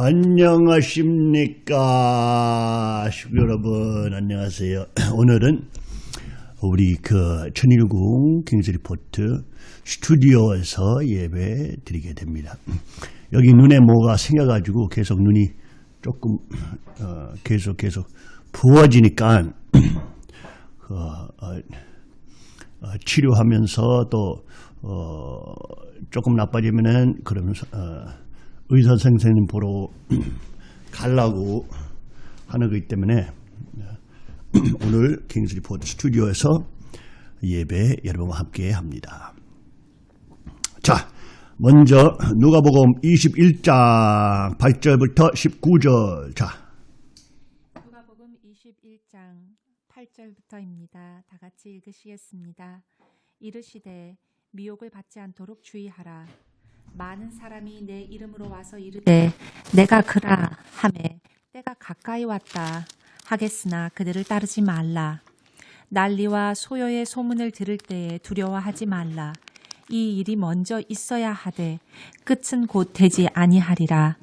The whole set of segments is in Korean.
안녕하십니까? 여러분. 안녕하세요. 오늘은 우리 그 천일궁 킹스리포트 스튜디오에서 예배 드리게 됩니다. 여기 눈에 뭐가 생겨가지고 계속 눈이 조금 어, 계속 계속 부어지니까 그, 어, 어, 치료하면서 또 어, 조금 나빠지면은 그러면서 어, 의사 선생님 보러 가려고 하는 거기 때문에 오늘 킹스 리포트 스튜디오에서 예배 여러분과 함께 합니다. 자, 먼저 누가복음 21장 8절부터 19절. 자, 누가복음 21장 8절부터입니다. 다 같이 읽으시겠습니다. 이르시되 미혹을 받지 않도록 주의하라. 많은 사람이 내 이름으로 와서 이르되 내가 그라 하매 때가 가까이 왔다 하겠으나 그들을 따르지 말라. 난리와 소요의 소문을 들을 때에 두려워하지 말라. 이 일이 먼저 있어야 하되 끝은 곧 되지 아니하리라.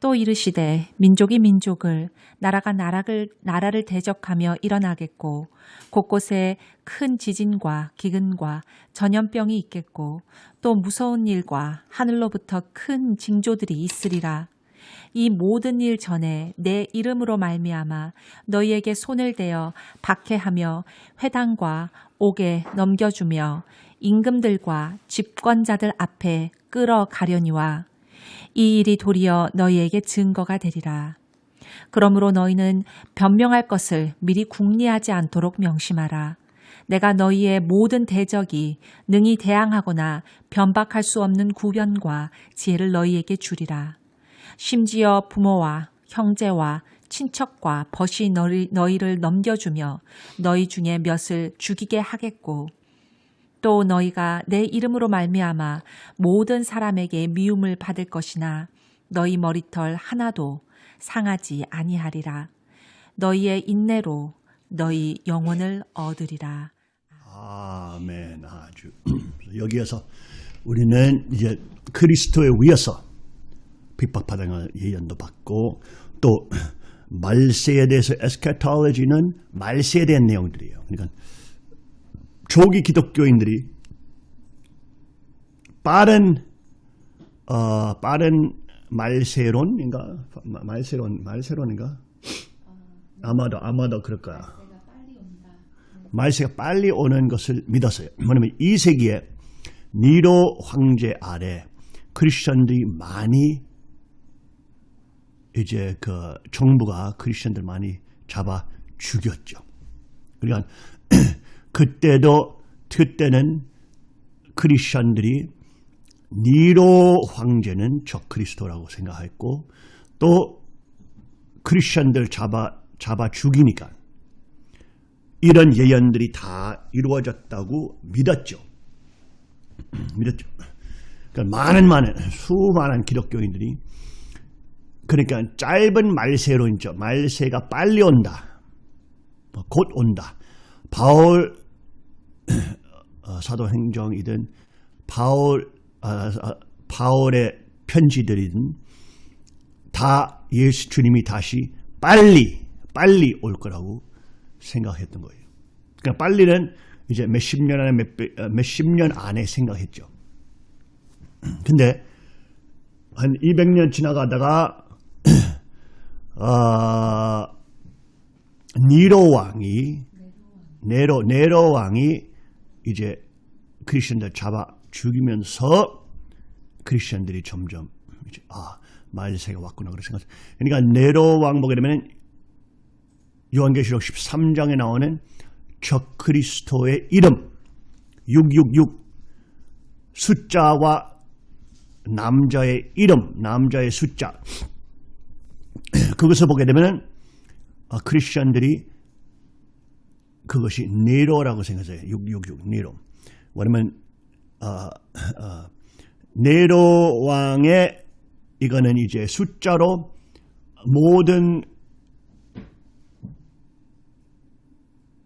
또 이르시되 민족이 민족을 나라가 나라를 나라를 대적하며 일어나겠고 곳곳에 큰 지진과 기근과 전염병이 있겠고 또 무서운 일과 하늘로부터 큰 징조들이 있으리라. 이 모든 일 전에 내 이름으로 말미암아 너희에게 손을 대어 박해하며 회당과 옥에 넘겨주며 임금들과 집권자들 앞에 끌어가려니와 이 일이 도리어 너희에게 증거가 되리라. 그러므로 너희는 변명할 것을 미리 궁리하지 않도록 명심하라. 내가 너희의 모든 대적이 능히 대항하거나 변박할 수 없는 구변과 지혜를 너희에게 주리라. 심지어 부모와 형제와 친척과 벗이 너희, 너희를 넘겨주며 너희 중에 몇을 죽이게 하겠고 또 너희가 내 이름으로 말미암아 모든 사람에게 미움을 받을 것이나 너희 머리털 하나도 상하지 아니하리라. 너희의 인내로 너희 영혼을 얻으리라. 아멘 아주 여기에서 우리는 이제 그리스도에 위해서 핍박받은 예언도 받고 또 말세에 대해서 에스카톨로지는 말세에 대한 내용들이에요. 그러니까 조기 기독교인들이 빠른 어, 빠른 말세론인가 말세론 말세론인가 아마도 아마도 그럴 거야. 말세가 빨리 오는 것을 믿었어요. 뭐냐면 이 세기에 니로 황제 아래 크리스천들이 많이 이제 그 정부가 크리스천들 많이 잡아 죽였죠. 그러니까 그때도 그때는 크리스천들이 니로 황제는 적 그리스도라고 생각했고 또 크리스천들 잡아 잡아 죽이니까 이런 예언들이 다 이루어졌다고 믿었죠. 믿었죠. 그러니까 많은 많은 수많은 기독교인들이 그러니까 짧은 말세로 있죠. 말세가 빨리 온다. 곧 온다. 바울 어, 사도행정이든 바울 아, 아, 바울의 편지들이든 다 예수 주님이 다시 빨리 빨리 올 거라고 생각했던 거예요. 그러니까 빨리는 이제 몇십 년 안에 몇, 몇십 년 안에 생각했죠. 근데 한 200년 지나가다가 어, 니로 왕이 네로 네로 왕이 이제 크리스천들 잡아 죽이면서 크리스천들이 점점 이제 아 말세가 왔구나 그렇게 생각. 그러니까 네로 왕 보게 되면 요한계시록 13장에 나오는 적 그리스도의 이름 666 숫자와 남자의 이름, 남자의 숫자 그것을 보게 되면 아, 크리스천들이 그것이 네로라고 생각해요. 666 네로. 왜냐면 어, 어, 네로 왕의 이거는 이제 숫자로 모든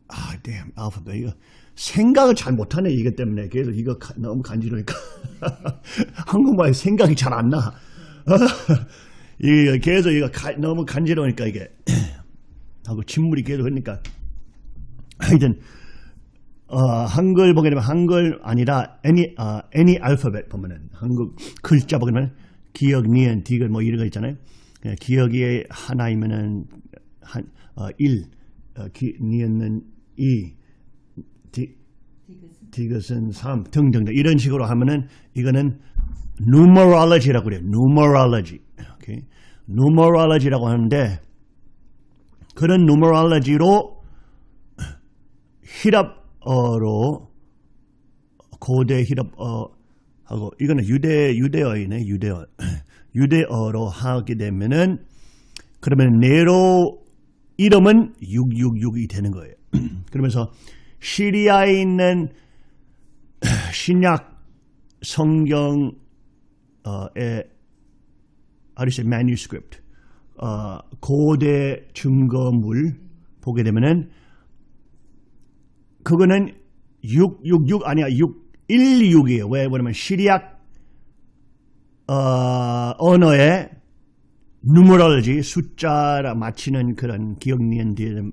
아, damn, 알파벳 이거 생각을 잘 못하네 이것 때문에 계속 이거 너무 간지러니까 한국말 생각이 잘 안 나. 이게 계속 이거 가- 너무 간지러우니까 이게 하고 침물이 계속 흐르니까 하여튼 어, 한글 보게 되면 한글 아니라 any 어, any 알파벳 보면은 한국 글자 보게 되면 기억, 니은, 디귿 뭐 이런 거 있잖아요. 예, 기억이 하나이면은 한 어, 1, 어, 기, 니은은 2, 디, 디귿은 3 등등등 이런 식으로 하면은 이거는 numerology라고 그래요. numerology. 오케이. numerology라고 하는데 그런 numerology로 히랍어로 고대 히랍어 하고 이거는 유대 유대어이네 유대어 유대어로 하게 되면은 그러면 네로 이름은 666이 되는 거예요. 그러면서 시리아에 있는 신약 성경의 아리세 manuscript 어, 고대 증거물 보게 되면은 그거는 666 아니야 616이에요. 왜 그러면 시리악 어, 언어의 누머럴지 숫자라 맞히는 그런 기억 니은 디귿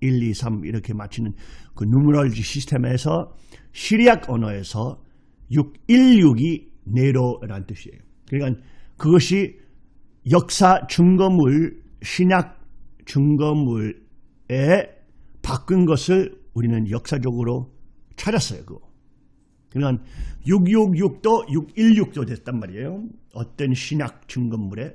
1, 2, 3 이렇게 맞히는 그 누머럴지 시스템에서 시리악 언어에서 616이 네로라는 뜻이에요. 그러니까 그것이 역사 증거물 신약 증거물에 바꾼 것을 우리는 역사적으로 찾았어요. 그거. 그러니까 666도 616도 됐단 말이에요. 어떤 신약 증거물에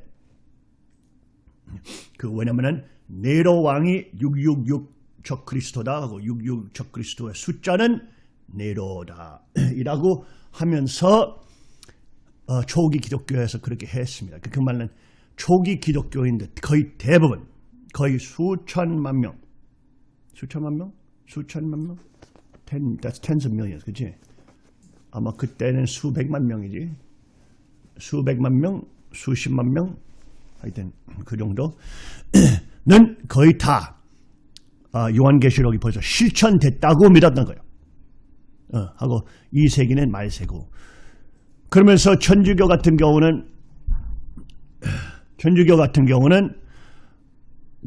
그 왜냐면은 네로 왕이 666 적그리스도다 하고 66 적그리스도의 숫자는 네로다 이라고 하면서 어, 초기 기독교에서 그렇게 했습니다. 그 말은 초기 기독교인들 거의 대부분 거의 수천만 명 수천만 명? 수천만 명? Ten, that's tens of millions, 그치? 아마 그때는 수백만 명이지. 수백만 명, 수십만 명, 하여튼 그 정도는 거의 다 아, 요한계시록이 벌써 실천됐다고 믿었던 거예요. 어, 하고 이 세기는 말세고. 그러면서 천주교 같은 경우는 천주교 같은 경우는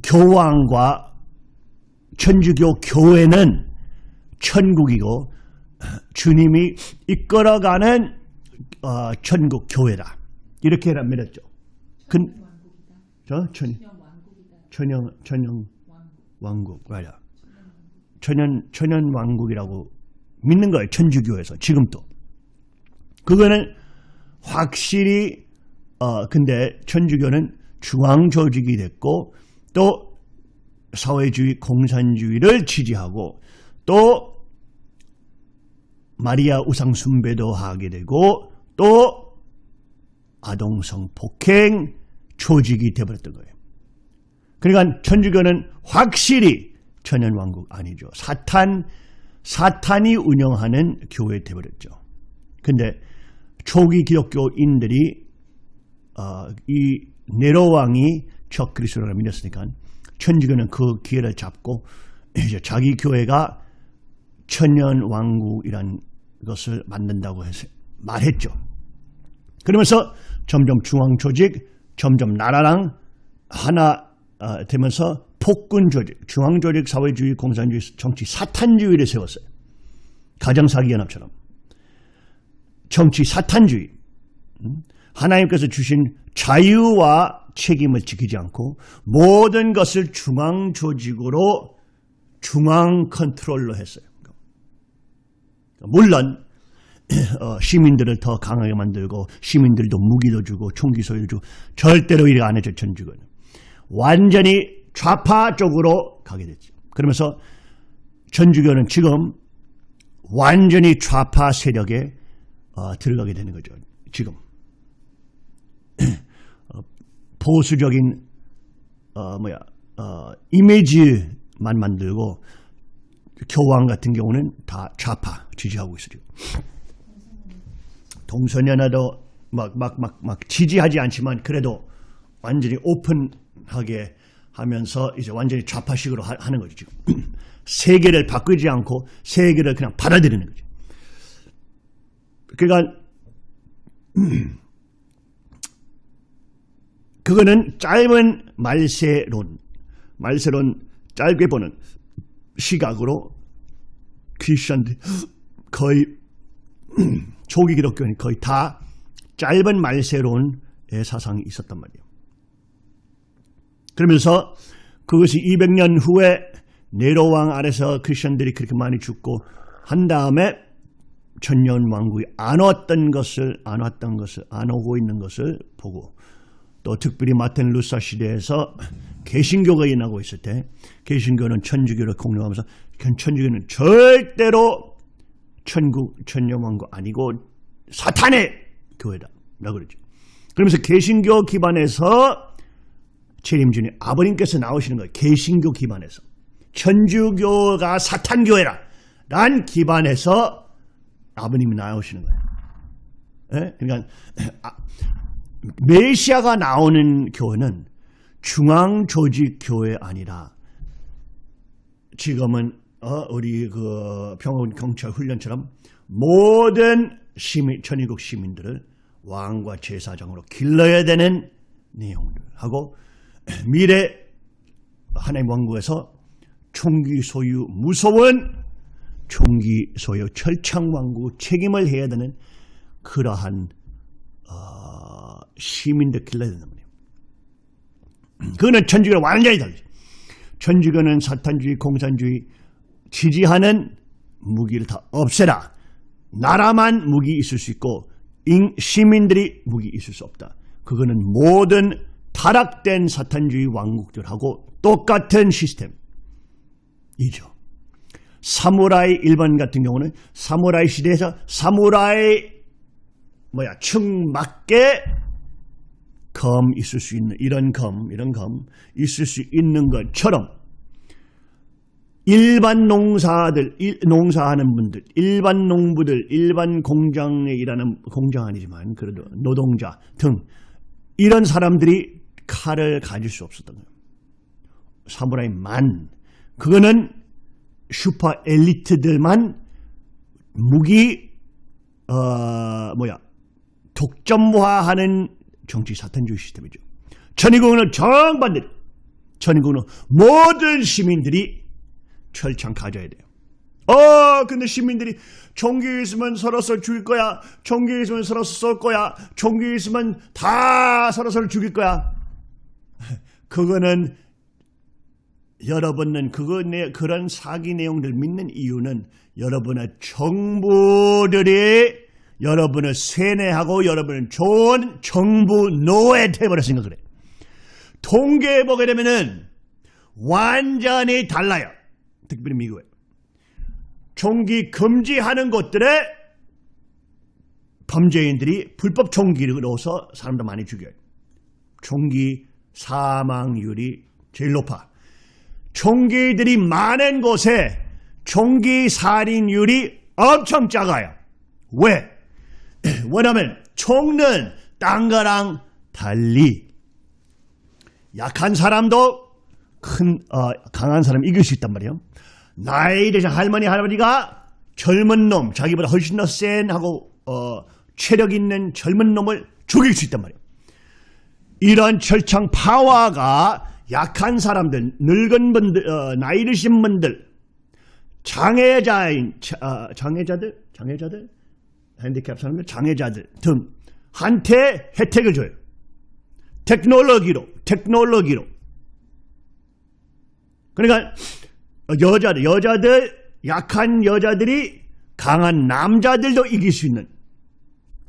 교황과 천주교 교회는 천국이고 주님이 이끌어가는 어, 천국 교회다. 이렇게 믿었죠. 근, 저 천, 천연 천연 왕국 맞아. 천연 천연 왕국이라고 믿는 거예요. 천주교에서 지금도. 그거는 확실히 어 근데 천주교는 중앙 조직이 됐고 또 사회주의 공산주의를 지지하고 또 마리아 우상 숭배도 하게 되고 또 아동성 폭행 조직이 되어버렸던 거예요. 그러니까 천주교는 확실히 천연왕국 아니죠. 사탄, 사탄이 운영하는 교회 되어버렸죠. 근데 초기 기독교인들이 어, 이 네로 왕이 적 그리스도를 믿었으니까 천주교는 그 기회를 잡고 이제 자기 교회가 천년 왕국이란 것을 만든다고 해서 말했죠. 그러면서 점점 중앙 조직, 점점 나라랑 하나 어, 되면서 폭군 조직, 중앙 조직, 사회주의, 공산주의, 정치, 사탄주의를 세웠어요. 가정사기 연합처럼. 정치 사탄주의. 음? 하나님께서 주신 자유와 책임을 지키지 않고 모든 것을 중앙 조직으로 중앙 컨트롤로 했어요. 물론 어, 시민들을 더 강하게 만들고 시민들도 무기도 주고 총기 소유도 주고 절대로 이래 안 해줘 천주교는. 완전히 좌파 쪽으로 가게 됐죠. 그러면서 천주교는 지금 완전히 좌파 세력에 어, 들어가게 되는 거죠. 지금 어, 보수적인 어, 뭐야 어, 이미지만 만들고 교황 같은 경우는 다 좌파 지지하고 있어요. 동서연화도 막 막 막 막 지지하지 않지만 그래도 완전히 오픈하게 하면서 이제 완전히 좌파식으로 하, 는 거죠. 지금 세계를 바꾸지 않고 세계를 그냥 받아들이는 거죠. 그러니까 그거는 짧은 말세론, 말세론 짧게 보는 시각으로 크리스천들 거의 초기 기독교는 거의 다 짧은 말세론의 사상이 있었단 말이에요. 그러면서 그것이 200년 후에 네로왕 아래서 크리스천들이 그렇게 많이 죽고 한 다음에 천년 왕국이 안 왔던 것을 안 왔던 것을 안 오고 있는 것을 보고 또 특별히 마틴 루사 시대에서 개신교가 일어나고 있을 때 개신교는 천주교를 공룡하면서 천주교는 절대로 천국 천년왕국 아니고 사탄의 교회다 라고 그러죠. 그러면서 개신교 기반에서 재림주님 아버님께서 나오시는 거예요. 개신교 기반에서 천주교가 사탄교회라 란 기반에서 아버님이 나오시는 거예요. 예? 그러니까 아, 메시아가 나오는 교회는 중앙 조직 교회 아니라 지금은 어, 우리 그 평원 경찰 훈련처럼 모든 시민 천일국 시민들을 왕과 제사장으로 길러야 되는 내용들 하고 미래 하나님 왕국에서 총기 소유 무서운 총기 소유 철창 왕국 책임을 해야 되는 그러한 어, 시민들 길러야 된단 말이에요. 그거는 천주교는 완전히 달라요. 천주교는 사탄주의, 공산주의 지지하는 무기를 다 없애라. 나라만 무기 있을 수 있고 시민들이 무기 있을 수 없다. 그거는 모든 타락된 사탄주의 왕국들하고 똑같은 시스템이죠. 사무라이 일본 같은 경우는 사무라이 시대에서 사무라이 뭐야 층맞게 검 있을 수 있는 이런 검 이런 검 있을 수 있는 것처럼 일반 농사들 일, 농사하는 분들 일반 농부들 일반 공장에 일하는 공장 아니지만 그래도 노동자 등 이런 사람들이 칼을 가질 수 없었던 거예요. 사무라이만 그거는 슈퍼 엘리트들만 무기 어 뭐야 독점화하는 정치 사탄주의 시스템이죠. 천의국은 정반대. 천의국은 모든 시민들이 철창 가져야 돼요. 어, 근데 시민들이 종교 있으면 서로 서로 죽일 거야. 종교 있으면 서로 쏠 거야. 종교 있으면 다 서로 서로 죽일 거야. 그거는 여러분은 그거 내 그런 사기 내용들 믿는 이유는 여러분의 정부들이 여러분을 세뇌하고 여러분을 좋은 정부 노예 돼버렸으니 까 그래. 통계에 보게 되면은 완전히 달라요. 특별히 미국에. 총기 금지하는 곳들에 범죄인들이 불법 총기를 넣어서 사람들 많이 죽여요. 총기 사망률이 제일 높아. 총기들이 많은 곳에 총기 살인율이 엄청 작아요. 왜? 왜냐하면 총은 딴 거랑 달리 약한 사람도 큰 어, 강한 사람 이길 수 있단 말이에요. 나이 드신 할머니 할아버지가 젊은 놈 자기보다 훨씬 더 센 하고 어, 체력 있는 젊은 놈을 죽일 수 있단 말이에요. 이런 철창 파워가 약한 사람들, 늙은 분들, 어, 나이 드신 분들, 장애자인 어, 장애자들, 장애자들, 핸디캡 사람들, 장애자들 등 한테 혜택을 줘요. 테크놀로기로, 테크놀로기로. 그러니까 여자들, 여자들, 약한 여자들이 강한 남자들도 이길 수 있는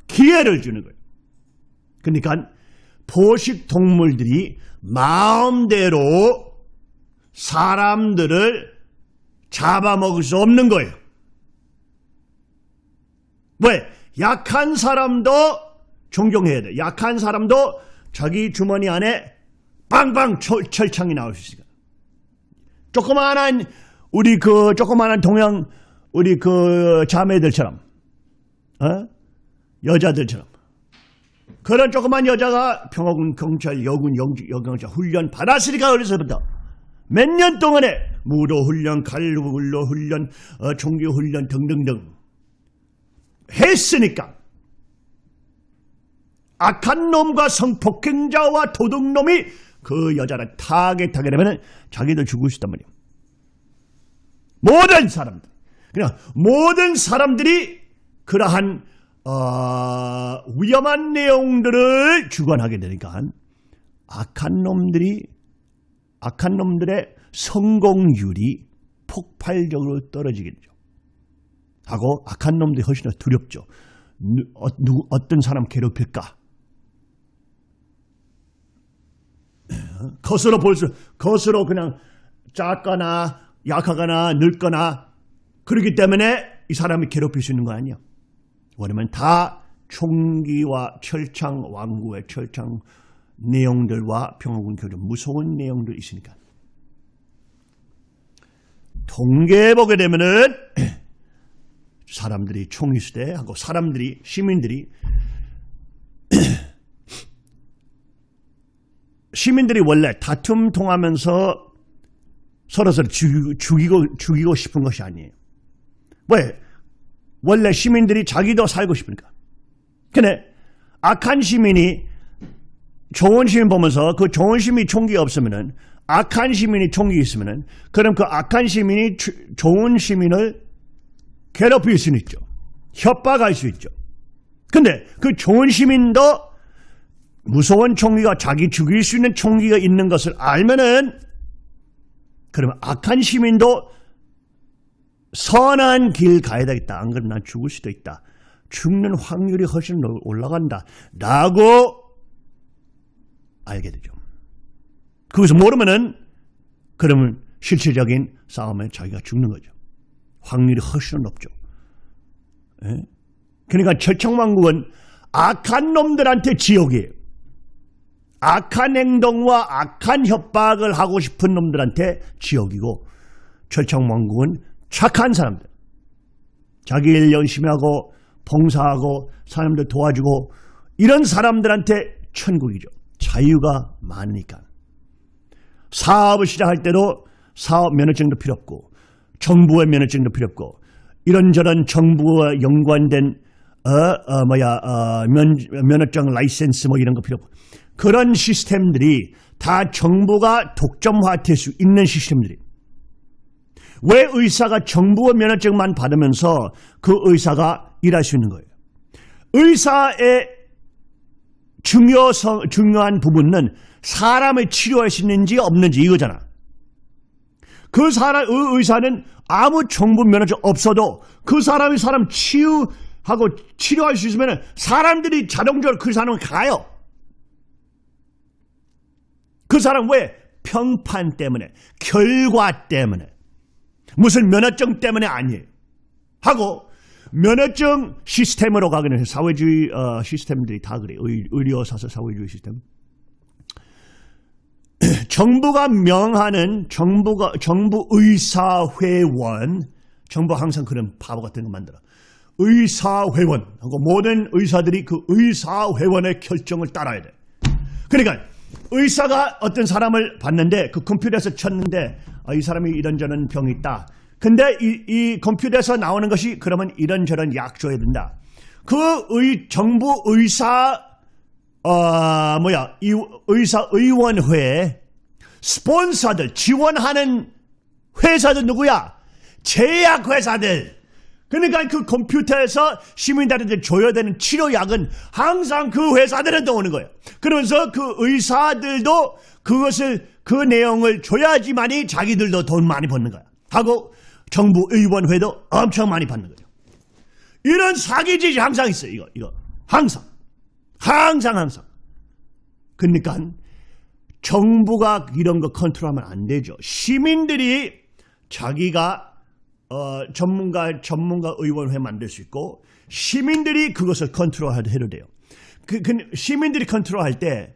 기회를 주는 거예요. 그러니까 포식 동물들이 마음대로 사람들을 잡아먹을 수 없는 거예요. 왜? 약한 사람도 존경해야 돼. 약한 사람도 자기 주머니 안에 빵빵 철, 철창이 나올 수 있어요. 조그마한 우리 그 조그마한 동양 우리 그 자매들처럼 어? 여자들처럼 그런 조그만 여자가 평화군 경찰 여군 여경자 훈련 받았으니까 어려서부터 몇 년 동안에 무도 훈련, 갈로 훈련, 어, 종교 훈련 등등등 했으니까 악한 놈과 성폭행자와 도둑놈이 그 여자를 타겟하게 되면 자기도 죽을 수 있단 말이에요. 모든 사람들. 그냥 모든 사람들이 그러한 어, 위험한 내용들을 주관하게 되니까 악한 놈들이 악한 놈들의 성공률이 폭발적으로 떨어지게 되죠. 하고 악한 놈들이 훨씬 더 두렵죠. 누, 어, 누구, 어떤 사람 괴롭힐까? 겉으로 볼 수 겉으로 그냥 작거나 약하거나 늙거나 그렇기 때문에 이 사람이 괴롭힐 수 있는 거 아니야. 왜냐면 다 총기와 철창 왕구의 철창 내용들과 평화군 교전 무서운 내용들 있으니까. 통계에 보게 되면은 사람들이 총기 수대하고 사람들이 시민들이 시민들이 원래 다툼 통하면서 서로서로 죽이고, 죽이고 싶은 것이 아니에요. 왜? 원래 시민들이 자기도 살고 싶으니까. 근데 악한 시민이 좋은 시민 보면서 그 좋은 시민이 총기 없으면은 악한 시민이 총기 있으면은 그럼 그 악한 시민이 주, 좋은 시민을 괴롭힐 수는 있죠. 협박할 수 있죠. 근데 그 좋은 시민도 무서운 총기가 자기 죽일 수 있는 총기가 있는 것을 알면은 그러면 악한 시민도 선한 길 가야 되겠다. 안 그러면 난 죽을 수도 있다. 죽는 확률이 훨씬 올라간다. 라고 알게 되죠. 그것을 모르면은 그러면 실질적인 싸움에 자기가 죽는 거죠. 확률이 훨씬 높죠. 예? 그러니까 철청왕국은 악한 놈들한테 지옥이에요. 악한 행동과 악한 협박을 하고 싶은 놈들한테 지옥이고 철청왕국은 착한 사람들. 자기 일 열심히 하고 봉사하고 사람들 도와주고 이런 사람들한테 천국이죠. 자유가 많으니까. 사업을 시작할 때도 사업 면허증도 필요 없고 정부의 면허증도 필요 없고 이런저런 정부와 연관된 어, 어 뭐야 어, 면, 면허증 라이센스 뭐 이런 거 필요 없고 그런 시스템들이 다 정부가 독점화 될 수 있는 시스템들이 왜 의사가 정부의 면허증만 받으면서 그 의사가 일할 수 있는 거예요? 의사의 중요성, 중요한 부분은 사람을 치료할 수 있는지 없는지 이거잖아. 그 사람, 의 의사는 아무 정부 면허증 없어도 그 사람이 사람 치유하고 치료할 수 있으면 사람들이 자동적으로 그 사람을 가요. 그 사람 왜? 평판 때문에, 결과 때문에. 무슨 면허증 때문에 아니에요. 하고 면허증 시스템으로 가기는. 사회주의 어, 시스템들이 다 그래요. 의, 의료사서 사회주의 시스템. 정부가 명하는 정부가 정부 의사회원 정부 항상 그런 바보 같은 거 만들어. 의사회원 하고 모든 의사들이 그 의사회원의 결정을 따라야 돼. 그러니까 의사가 어떤 사람을 봤는데 그 컴퓨터에서 쳤는데 아, 이 사람이 이런저런 병이 있다. 근데 이, 이 컴퓨터에서 나오는 것이 그러면 이런저런 약 줘야 된다. 그 의, 정부 의사 어, 뭐야 이 의사 의원회 스폰서들 지원하는 회사들 누구야? 제약 회사들. 그러니까 그 컴퓨터에서 시민들한테 줘야 되는 치료약은 항상 그 회사들한테 오는 거예요. 그러면서 그 의사들도 그것을 그 내용을 줘야지만이 자기들도 돈 많이 버는 거야. 하고 정부 의원회도 엄청 많이 받는 거죠. 이런 사기짓이 항상 있어요. 이거 이거 항상 항상 항상. 그러니까 정부가 이런 거 컨트롤하면 안 되죠. 시민들이 자기가 어, 전문가 전문가 의원회 만들 수 있고 시민들이 그것을 컨트롤해도 돼요. 그, 그 시민들이 컨트롤할 때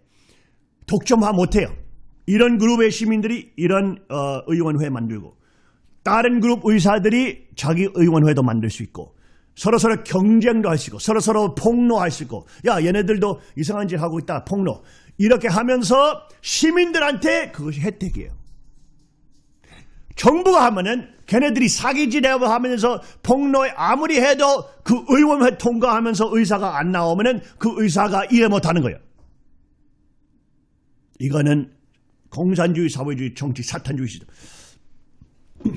독점화 못해요. 이런 그룹의 시민들이 이런 어, 의원회 만들고 다른 그룹 의사들이 자기 의원회도 만들 수 있고 서로 서로 경쟁도 할 수 있고 서로 서로 폭로할 수 있고 야 얘네들도 이상한 짓 하고 있다 폭로 이렇게 하면서 시민들한테 그것이 혜택이에요. 정부가 하면은 걔네들이 사기지내고 하면서 폭로에 아무리 해도 그 의원회 통과하면서 의사가 안 나오면은 그 의사가 이해 못하는 거예요. 이거는 공산주의, 사회주의, 정치, 사탄주의 시대.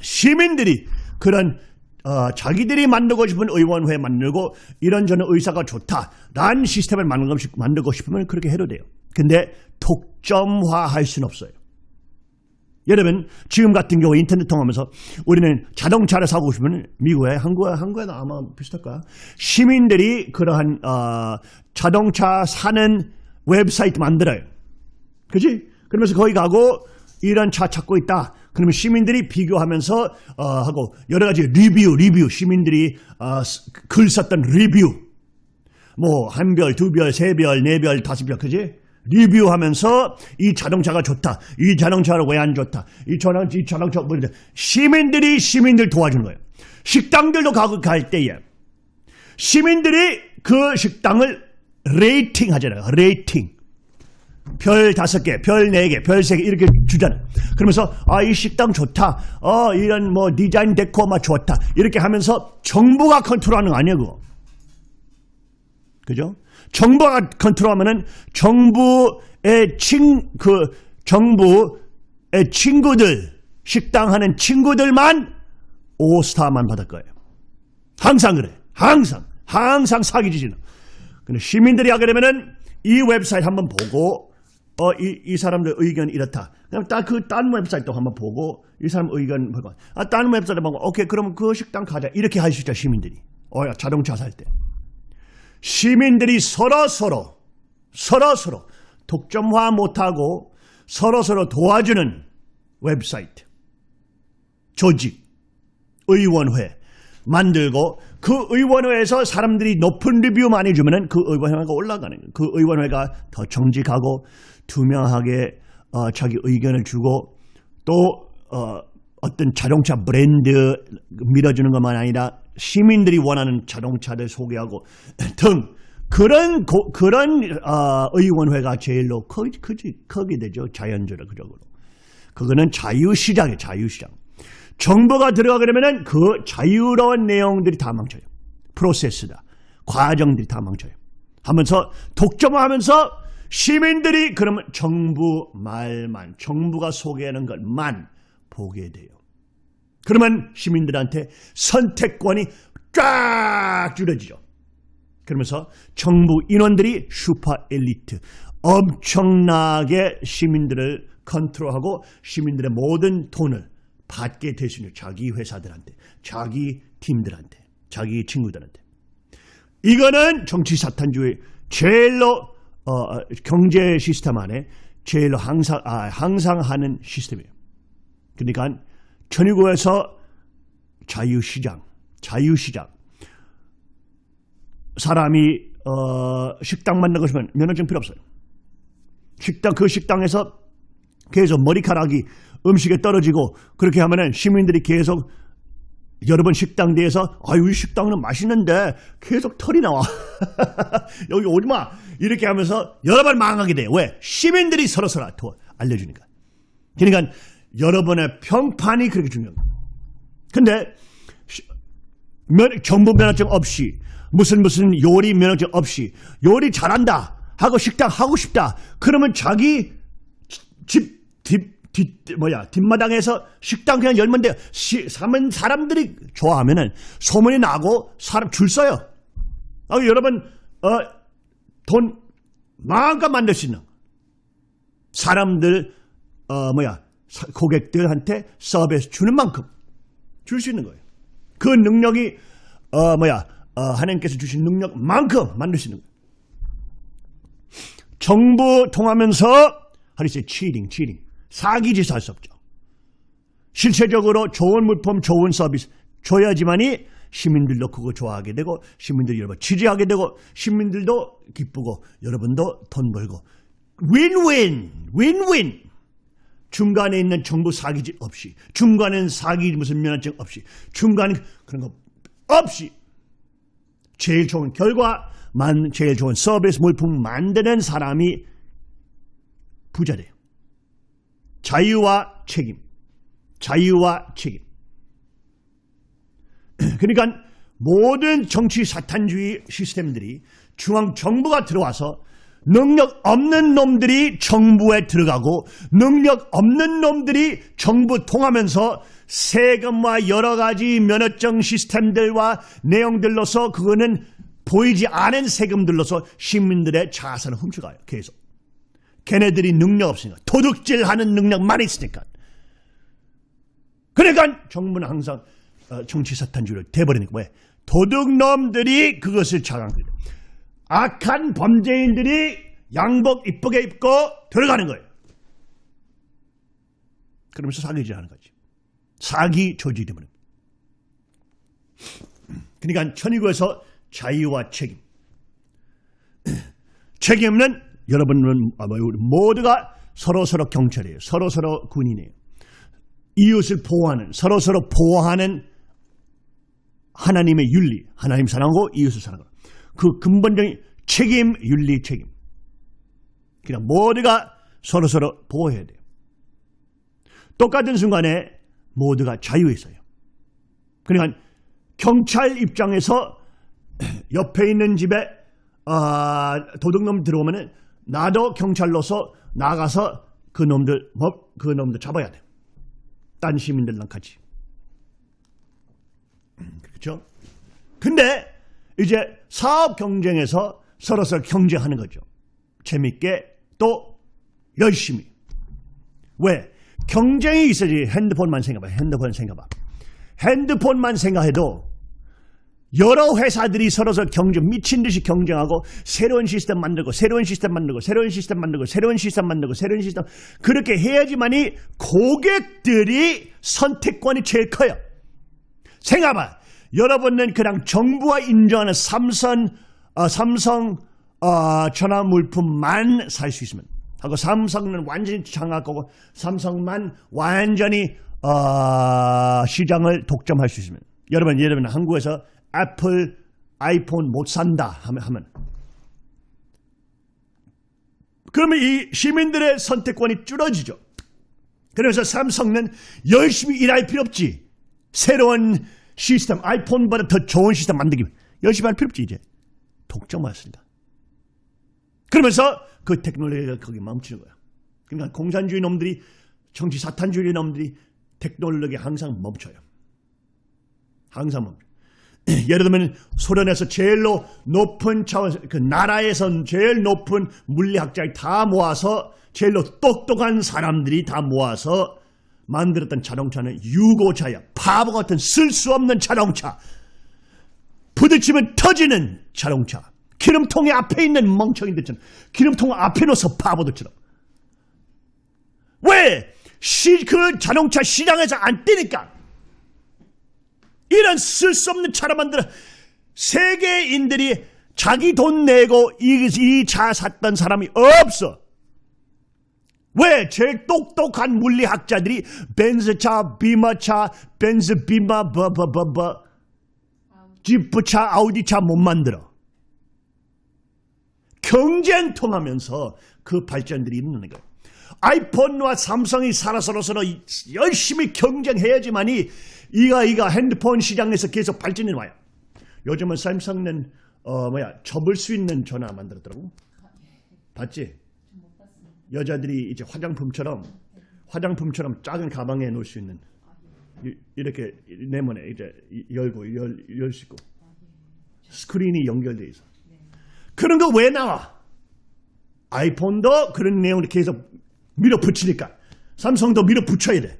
시민들이 그런 어, 자기들이 만들고 싶은 의원회 만들고 이런저런 의사가 좋다. 란 시스템을 만들고 싶으면 그렇게 해도 돼요. 근데 독점화할 수는 없어요. 여러분 지금 같은 경우 인터넷 통하면서 우리는 자동차를 사고 싶으면 미국에 한국에 한국에도 아마 비슷할 거야. 시민들이 그러한 어, 자동차 사는 웹사이트 만들어요. 그지? 그러면서 거기 가고 이런 차 찾고 있다. 그러면 시민들이 비교하면서 어, 하고 여러 가지 리뷰, 리뷰 시민들이 어, 글 썼던 리뷰 뭐 한 별, 두 별, 세 별, 네 별, 다섯 별, 그지? 리뷰하면서 이 자동차가 좋다. 이 자동차는 왜 안 좋다. 이 자동차, 이 자동차 뭐. 시민들이 시민들 도와주는 거예요. 식당들도 가고 갈 때에 시민들이 그 식당을 rating 하잖아요. Rating. 별 다섯 개, 별 네 개, 별 세 개 이렇게 주잖아요. 그러면서 아 이 식당 좋다. 어 이런 뭐 디자인 데코 막 좋다. 이렇게 하면서 정부가 컨트롤하는 거 아니에요, 그거. 그죠? 정부가 컨트롤하면은 정부의 친 그 정부의 친구들 식당 하는 친구들만 오스타만 받을 거예요. 항상 그래. 항상 항상 사기지지는. 근데 시민들이 하게 되면은 이 웹사이트 한번 보고 어, 이, 이 사람들 의견 이렇다. 그럼 딱그딴 웹사이트 한번 보고 이 사람 의견 보고 아, 딴 웹사이트 보고 오케이 그럼 그 식당 가자. 이렇게 할 수 있죠 시민들이. 어, 자동차 살 때. 시민들이 서로 서로 서로 서로 독점화 못하고 서로 서로 도와주는 웹사이트, 조직, 의원회 만들고 그 의원회에서 사람들이 높은 리뷰 많이 주면 은 그 의원회가 올라가는 거예요. 그 의원회가 더 정직하고 투명하게 어, 자기 의견을 주고 또 어, 어떤 자동차 브랜드 밀어주는 것만 아니라 시민들이 원하는 자동차들 소개하고 등 그런 고, 그런 어, 의원회가 제일로 크지 크지 크게 되죠. 자연적으로. 그거는 자유시장이에요 자유시장. 정부가 들어가게 되면은 그 자유로운 내용들이 다 망쳐요. 프로세스다. 과정들이 다 망쳐요. 하면서 독점하면서 시민들이 그러면 정부 말만 정부가 소개하는 것만 보게 돼요 그러면 시민들한테 선택권이 쫙 줄어지죠. 그러면서 정부 인원들이 슈퍼 엘리트 엄청나게 시민들을 컨트롤하고 시민들의 모든 돈을 받게 되시는 자기 회사들한테 자기 팀들한테 자기 친구들한테 이거는 정치 사탄주의 제일로 어, 경제 시스템 안에 제일로 항상 아, 항상 하는 시스템이에요. 그러니까 천의국에서 자유시장, 자유시장. 사람이 어, 식당 만나고 싶으면 면허증 필요 없어요. 식당 그 식당에서 계속 머리카락이 음식에 떨어지고 그렇게 하면은 시민들이 계속 여러 번 식당 내에서 아유 이 식당은 맛있는데 계속 털이 나와 여기 오지 마 이렇게 하면서 여러 번 망하게 돼요 왜 시민들이 서로 서로 알려주니까 그러니까 여러분의 평판이 그렇게 거예요. 근데 정부 면허증 없이 무슨 무슨 요리 면허증 없이 요리 잘한다 하고 식당 하고 싶다 그러면 자기 집 뒷, 뒷 뭐야 뒷마당에서 식당 그냥 열면 돼요. 시, 사람, 사람들이 좋아하면은 소문이 나고 사람 줄 서요. 아, 여러분 어, 돈 마음껏 만들 수 있는 사람들 어, 뭐야 고객들한테 서비스 주는 만큼 줄 수 있는 거예요. 그 능력이 어 뭐야 어, 하나님께서 주신 능력만큼 만들 수 있는 거예요. 정부 통하면서 하리세 치링 치링 사기짓 할수 없죠. 실체적으로 좋은 물품 좋은 서비스 줘야지만이 시민들도 그거 좋아하게 되고 시민들이 여러분 지지하게 되고 시민들도 기쁘고 여러분도 돈 벌고 윈윈 윈윈 중간에 있는 정부 사기짓 없이 중간에 사기 무슨 면허증 없이 중간에 그런 거 없이 제일 좋은 결과 만 제일 좋은 서비스 물품 만드는 사람이 부자 돼요. 자유와 책임. 자유와 책임. 그러니까 모든 정치 사탄주의 시스템들이 중앙 정부가 들어와서 능력 없는 놈들이 정부에 들어가고 능력 없는 놈들이 정부 통하면서 세금과 여러 가지 면허증 시스템들과 내용들로서 그거는 보이지 않은 세금들로서 시민들의 자산을 훔쳐가요. 계속. 걔네들이 능력 없으니까 도둑질하는 능력만 있으니까. 그러니까 정부는 항상 어, 정치 사탄주의를 돼버리니까 왜? 도둑놈들이 그것을 자랑해요. 악한 범죄인들이 양복 이쁘게 입고 들어가는 거예요. 그러면서 사기질 하는 거지. 사기 조직이 되면. 그러니까 천의국에서 자유와 책임. 책임은 여러분은 아, 뭐, 모두가 서로서로 경찰이에요. 서로서로 군인이에요. 이웃을 보호하는 서로서로 보호하는 하나님의 윤리, 하나님 사랑하고 이웃을 사랑하고 그 근본적인 책임, 윤리, 책임. 그냥 모두가 서로 서로 보호해야 돼요. 똑같은 순간에 모두가 자유에 있어요. 그러니까 경찰 입장에서 옆에 있는 집에 아, 도둑놈 들어오면은 나도 경찰로서 나가서 그 놈들 뭐, 그 놈들 잡아야 돼. 딴 시민들랑 같이. 그렇죠? 근데 이제 사업 경쟁에서 서로서로 경쟁하는 거죠. 재밌게 또 열심히. 왜? 경쟁이 있어야지 핸드폰만 생각해봐. 핸드폰 생각해봐. 핸드폰만 생각해도 여러 회사들이 서로서 경쟁, 미친 듯이 경쟁하고 새로운 시스템 만들고 새로운 시스템 만들고 새로운 시스템 만들고 새로운 시스템 만들고 새로운 시스템 그렇게 해야지만이 고객들이 선택권이 제일 커요. 생각해봐. 여러분은 그냥 정부가 인정하는 삼성, 어, 삼성 어, 전화 물품만 살 수 있으면 하고 삼성은 완전히 장악하고 삼성만 완전히 어, 시장을 독점할 수 있으면 여러분 들면 한국에서 애플 아이폰 못 산다 하면, 하면 그러면 이 시민들의 선택권이 줄어지죠. 그래서 삼성은 열심히 일할 필요 없지. 새로운 시스템, 아이폰보다 더 좋은 시스템 만들기 열심히 할 필요 없지 이제. 독점했습니다. 그러면서 그 테크놀로지가 거기 멈추는 거야. 그러니까 공산주의 놈들이 정치 사탄주의 놈들이 테크놀로기 항상 멈춰요. 항상 멈춰. 예를 들면 소련에서 제일로 높은 차원, 그 나라에선 제일 높은 물리학자를 다 모아서 제일로 똑똑한 사람들이 다 모아서 만들었던 자동차는 유고차야. 바보 같은 쓸수 없는 자동차. 부딪히면 터지는 자동차. 기름통에 앞에 있는 멍청이들처럼 기름통 앞에 놓서 바보들처럼. 왜? 시, 그 자동차 시장에서 안 뜨니까. 이런 쓸수 없는 차를 만들어 세계인들이 자기 돈 내고 이 차 샀던 사람이 없어. 왜? 제일 똑똑한 물리학자들이 벤츠차, 비마차, 벤츠 비마, 버버버버, 지프차, 아우디차 못 만들어. 경쟁 통하면서 그 발전들이 있는 거예요. 아이폰과 삼성이 살아서로 서로 열심히 경쟁해야지만이 이가 이가 핸드폰 시장에서 계속 발전해 와요. 요즘은 삼성은 어 뭐야 접을 수 있는 전화 만들었더라고. 봤지? 여자들이 이제 화장품처럼 화장품처럼 작은 가방에 놓을 수 있는 이- 이렇게 내면에 이제 열고 열수 있고 스크린이 연결돼 있어. 그런 거 왜 나와? 아이폰도 그런 내용을 계속 밀어붙이니까 삼성도 밀어붙여야 돼.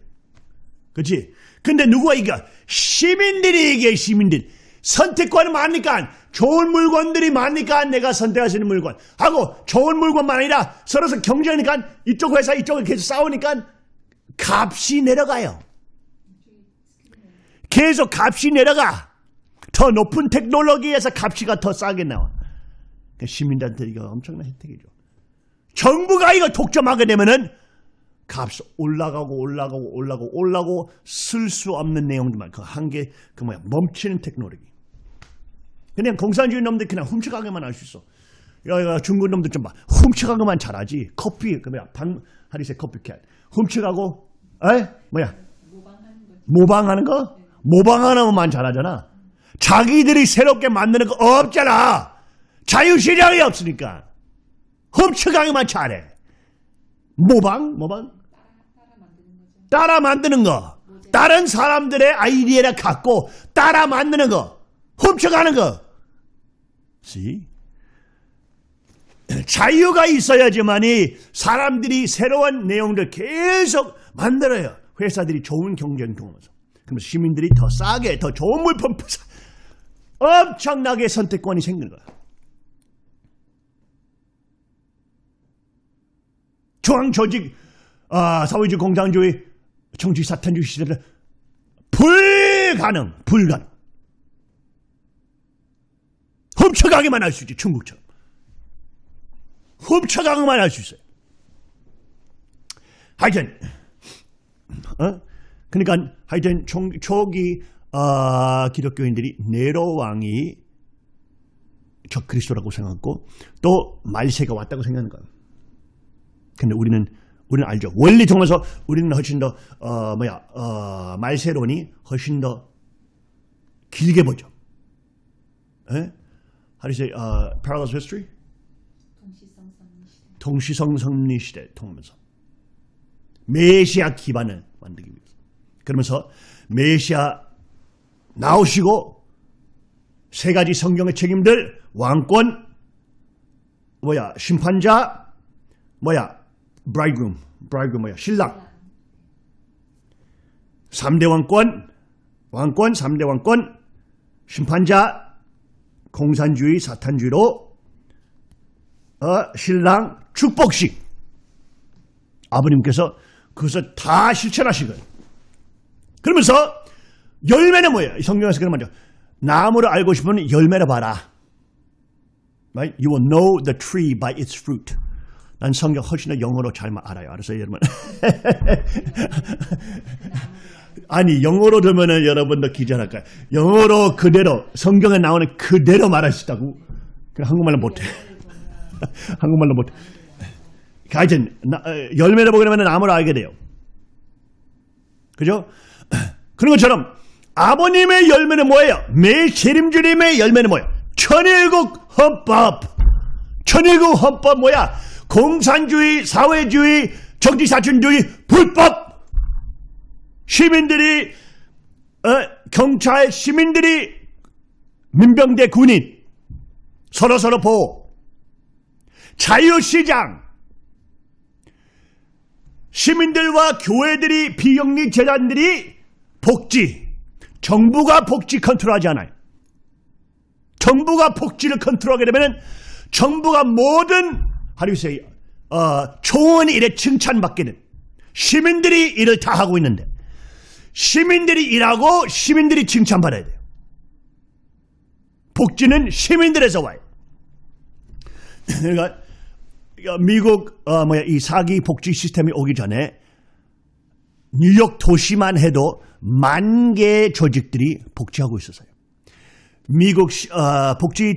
그렇지? 근데 누가 이겨? 시민들이 이겨 시민들. 선택권이 많으니까 좋은 물건들이 많으니까 내가 선택할 수 있는 물건 하고 좋은 물건만 아니라 서로서 경쟁하니까 이쪽 회사 이쪽을 계속 싸우니까 값이 내려가요. 계속 값이 내려가. 더 높은 테크놀로지에서 값이가 더 싸게 나와. 그러니까 시민들한테 이거 엄청난 혜택이죠. 정부가 이거 독점하게 되면은 값 올라가고 올라가고 올라가고 올라가고 쓸 수 없는 내용들만 그 한계 그 뭐야 멈추는 테크놀로지. 그냥 공산주의 놈들 그냥 훔쳐가기만 할 수 있어. 야, 야 중국 놈들 좀 봐. 훔쳐가기만 잘하지. 커피 그 뭐야 반 하리세 커피캔 훔쳐가고 에 뭐야 모방하는 거? 모방하는 것만 잘하잖아. 자기들이 새롭게 만드는 거 없잖아. 자유시장이 없으니까. 훔쳐가기만 잘해. 모방? 모방? 따라 만드는 거. 다른 사람들의 아이디어를 갖고 따라 만드는 거. 훔쳐가는 거. See? 자유가 있어야지만이 사람들이 새로운 내용들 계속 만들어요. 회사들이 좋은 경쟁 통해서. 그러면 시민들이 더 싸게, 더 좋은 물품 사- 엄청나게 선택권이 생기는 거야. 중앙 조직, 아, 사회주의 공산주의, 정치 사탄주의 시대를 불가능, 불가능. 훔쳐가기만 할 수 있지, 중국처럼. 훔쳐가기만 할 수 있어요. 하여튼, 어? 그러니까 하여튼 총, 초기 아, 기독교인들이 네로 왕이 적 그리스도라고 생각하고 또 말세가 왔다고 생각하는 거예요. 근데 우리는 우리는 알죠. 원리 통해서 우리는 훨씬 더 어, 뭐야 어, 말세론이 훨씬 더 길게 보죠. 에? How do you say uh, parallels history? 동시성 성리 시대. 통하면서. 메시아 기반을 만들기 위해서. 그러면서 메시아 나오시고 세 가지 성경의 책임들 왕권 뭐야 심판자 뭐야 bridegroom bridegroom 뭐야 신랑. 3대 왕권 왕권 3대 왕권 심판자 공산주의 사탄주의로 어, 신랑 축복식 아버님께서 그것을 다 실천하신 거예요. 그러면서 열매는 뭐예요? 성경에서 그런 말이죠. 나무를 알고 싶으면 열매를 봐라. Right? You will know the tree by its fruit. 난 성경 훨씬 더 영어로 잘 알아요. 알았어요, 여러분? 아니, 영어로 들으면 여러분도 기절할 거예요. 영어로 그대로, 성경에 나오는 그대로? 그냥 한국말로 못해. 한국말로 못해. 하여튼, 나- 어, 열매를 보게 되면 나무를 알게 돼요. 그죠? 그런 것처럼 아버님의 열매는 뭐예요? 매일 재림주님의 열매는 뭐예요? 천일국 헌법. 천일국 헌법 뭐야? 공산주의, 사회주의, 정치사춘주의, 불법. 시민들이 어, 경찰, 시민들이 민병대 군인 서로 서로 보호. 자유시장. 시민들과 교회들이 비영리 재단들이 복지, 정부가 복지 컨트롤하지 않아요. 정부가 복지를 컨트롤하게 되면 정부가 모든 하루세 어, 좋은 일에 칭찬받게 된 시민들이 일을 다 하고 있는데 시민들이 일하고 시민들이 칭찬받아야 돼요. 복지는 시민들에서 와요. 그러니까 미국 어, 뭐야 이 사기 복지 시스템이 오기 전에 뉴욕 도시만 해도 만 개의 조직들이 복지하고 있었어요. 미국 시- 어, 복지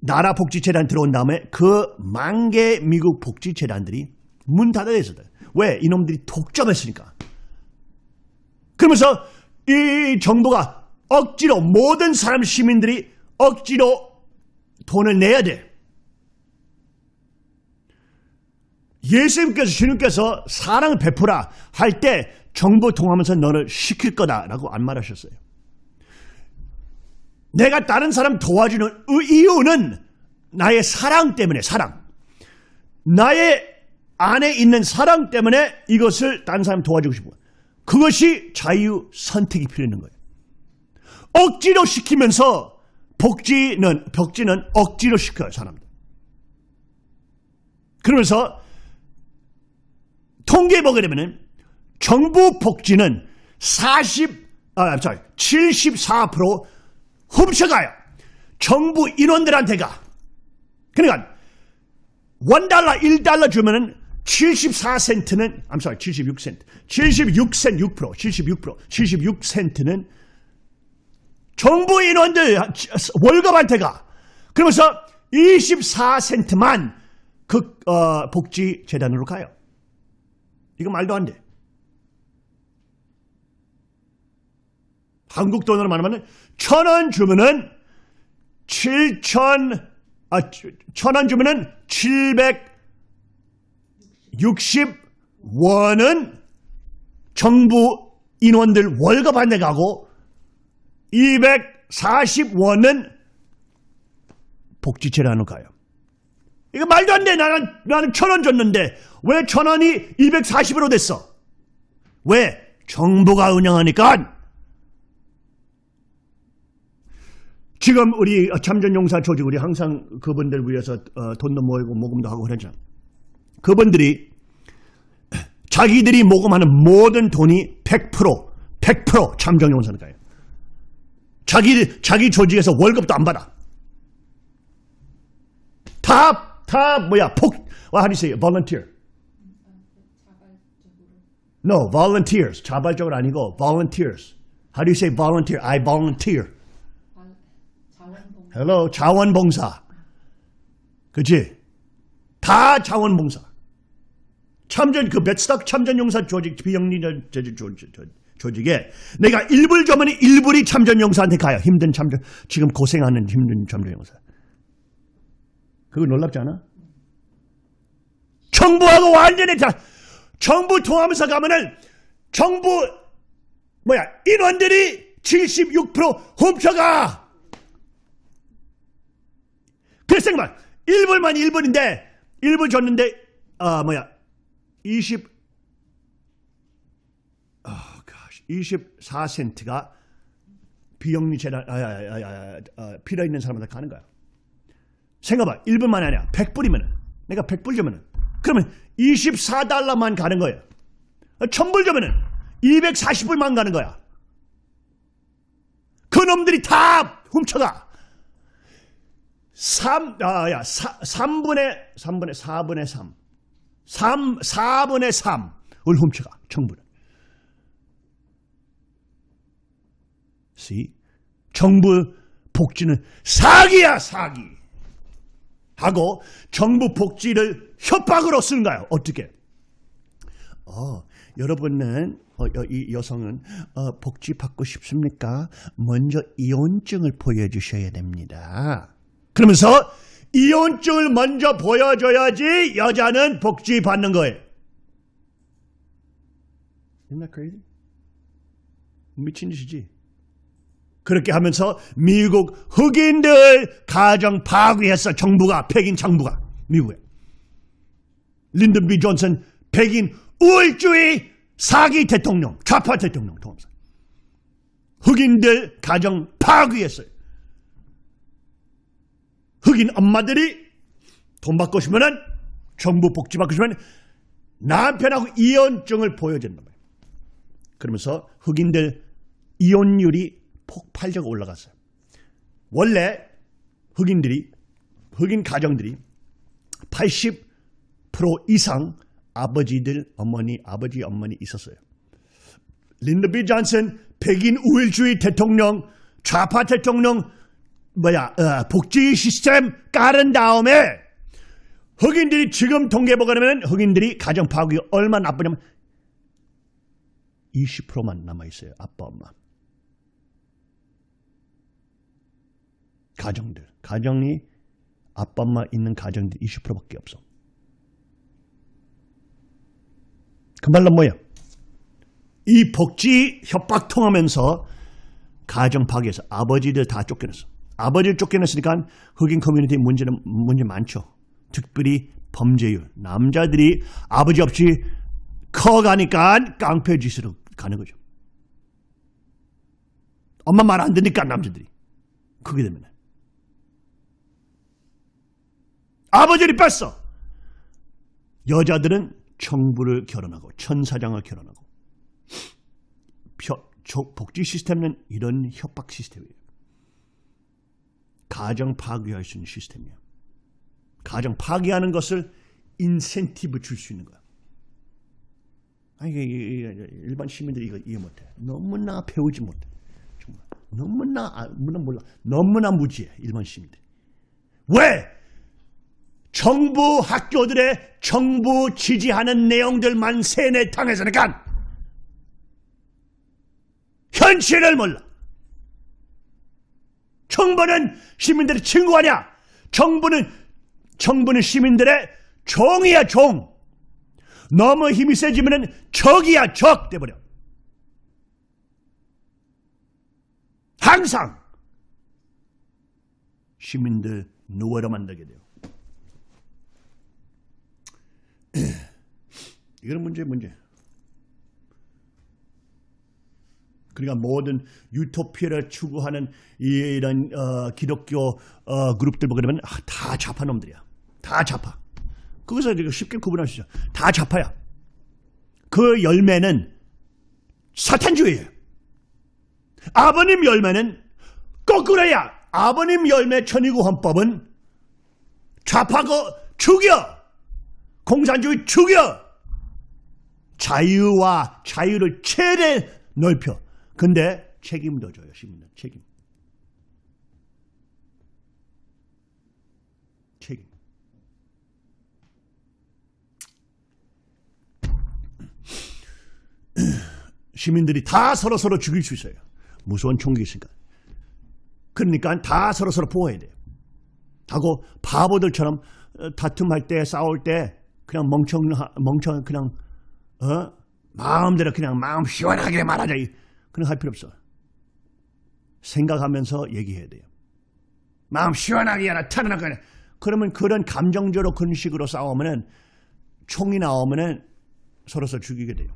나라 복지 재단 들어온 다음에 그 만개 미국 복지 재단들이 문 닫아야 있었어요. 왜? 이놈들이 독점했으니까. 그러면서 이 정부가 억지로 모든 사람 시민들이 억지로 돈을 내야 돼. 예수님께서 주님께서 사랑을 베푸라 할 때 정부 통하면서 너를 시킬 거다라고 안 말하셨어요. 내가 다른 사람 도와주는 의- 이유는 나의 사랑 때문에 사랑. 나의 안에 있는 사랑 때문에 이것을 다른 사람 도와주고 싶어. 그것이 자유 선택이 필요한 거예요. 억지로 시키면서 복지는 벽지는 억지로 시켜요 사람들. 그러면서 통계 보게 되면은 정부 복지는 40, 아, sorry, 74% 훔쳐가요. 정부 인원들한테 가. 그러니까 원달러, 1달러 주면은 74센트는, I'm sorry, 76센트. 76센트, 6%, 76%, 76센트는 정부 인원들 월급한테 가. 그러면서 24센트만 그 어, 복지 재단으로 가요. 이거 말도 안 돼. 한국 돈으로 말하면 천 원 주면은 7천 아, 천원 주면은 760원은 정부 인원들 월급한테 가고 240원은 복지체라는 가요. 이거 말도 안 돼. 나는, 나는 천 원 줬는데 왜 천 원이 240으로 됐어? 왜? 정부가 운영하니까. 지금 우리 참전용사 조직 우리 항상 그분들 위해서 어, 돈도 모이고 모금도 하고 그러잖아. 그분들이 자기들이 모금하는 모든 돈이 100% 100% 참전용사는 가요. 자기 자기 조직에서 월급도 안 받아. 다, 다 뭐야, 폭, well, how do you say it? volunteer? No, volunteers. 자발적으로 아니고 volunteers. How do you say volunteer? I volunteer. Hello, 자원봉사. 그치? 다 자원봉사. 참전, 그 베트스닥 참전용사 조직, 비영리전 조직, 조직, 조직에 내가 일불 주면 일불이 참전용사한테 가요. 힘든 참전, 지금 고생하는 힘든 참전용사. 그거 놀랍지 않아? 정부하고 완전히 다 정부 통하면서 가면은 정부 뭐야 인원들이 76% 훔쳐가. 그래서 생각만 1불만 1불인데 1불 줬는데 아 뭐야 20 아, gosh, 24센트가 비영리 재단 아, 아, 아, 아, 아, 필요 있는 사람한테 가는 거야. 생각봐. 1분만 아니야. 100불이면 내가 100불 주면은 그러면 24달러만 가는 거예요. 1000불 주면은 240불만 가는 거야. 그 놈들이 다 훔쳐가. 3, 아, 야, 4, 3분의, 3분의, 4분의 3. 3, 4분의 3을 훔쳐가. 정부는. See? 정부 복지는 사기야, 사기. 하고 정부 복지를 협박으로 쓰는가요? 어떻게? 어, 여러분은 어, 이 여성은 어, 복지 받고 싶습니까? 먼저 이혼증을 보여주셔야 됩니다. 그러면서 이혼증을 먼저 보여줘야지 여자는 복지 받는 거예요. Isn't that crazy? 미친 짓이지. 그렇게 하면서 미국 흑인들 가정 파괴했어. 정부가, 백인 정부가. 미국에. 린든 비 존슨 백인 우월주의 사기 대통령, 좌파 대통령 통합사. 흑인들 가정 파괴했어요. 흑인 엄마들이 돈 받고 싶으면 정부 복지 받고 싶으면 남편하고 이혼증을 보여준단 말이에요. 그러면서 흑인들 이혼율이 폭발적으로 올라갔어요. 원래 흑인들이 흑인 가정들이 80% 이상 아버지들, 어머니, 아버지, 어머니 있었어요. 린드 비 존슨 백인 우일주의 대통령, 좌파 대통령 뭐야 어, 복지 시스템 깔은 다음에 흑인들이 지금 통계 보고하면 흑인들이 가정 파괴 얼마나 나쁘냐면 20%만 남아 있어요. 아빠 엄마. 가정들, 가정이 아빠 엄마 있는 가정들 20%밖에 없어. 그 말은 뭐야? 이 복지 협박 통하면서 가정 파괴해서 아버지들 다 쫓겨냈어. 아버지를 쫓겨냈으니까 흑인 커뮤니티 문제는 문제 많죠. 특별히 범죄율. 남자들이 아버지 없이 커가니까 깡패 짓으로 가는 거죠. 엄마 말 안 듣니까 남자들이. 그게 되면. 아버지를 뺐어. 여자들은 청부를 결혼하고 천사장을 결혼하고 복지 시스템은 이런 협박 시스템이에요. 가정 파괴할 수 있는 시스템이에요. 가정 파괴하는 것을 인센티브 줄 수 있는 거야. 아니, 일반 시민들이 이거 이해 못해. 너무나 배우지 못해. 정말. 너무나, 아, 몰라. 너무나 무지해. 일반 시민들이. 왜? 정부 학교들의 정부 지지하는 내용들만 세뇌 당해서니까 현실을 몰라. 정부는 시민들의 친구 아니야. 정부는 정부는 시민들의 종이야 종. 너무 힘이 세지면은 적이야 적 돼버려. 항상 시민들 노예로 만들게 돼요. 이건 문제 문제. 그러니까 모든 유토피아를 추구하는 이런 어, 기독교 어, 그룹들 보게 되면 아, 다 좌파 놈들이야. 다 좌파. 그것을 쉽게 있어. 다 좌파야. 그 열매는 사탄주의예요. 아버님 열매는 거꾸로야. 아버님 열매 천의구 헌법은 좌파고 죽여. 공산주의 죽여. 자유와 자유를 최대 넓혀. 근데 책임도 져요. 시민들 책임. 책임. 시민들이 다 서로 서로 죽일 수 있어요. 무서운 총기 있으니까. 그러니까 다 서로 서로 보호해야 돼요. 하고 바보들처럼 어, 다툼할 때 싸울 때 그냥 멍청 멍청 그냥 어 마음대로 그냥 마음 시원하게 말하자 그런 할 필요 없어. 생각하면서 얘기해야 돼요. 마음 시원하게 하나 타는하거 그러면 그런 감정적으로 그런 식으로 싸우면은 총이 나오면은 서로 서로 죽이게 돼요.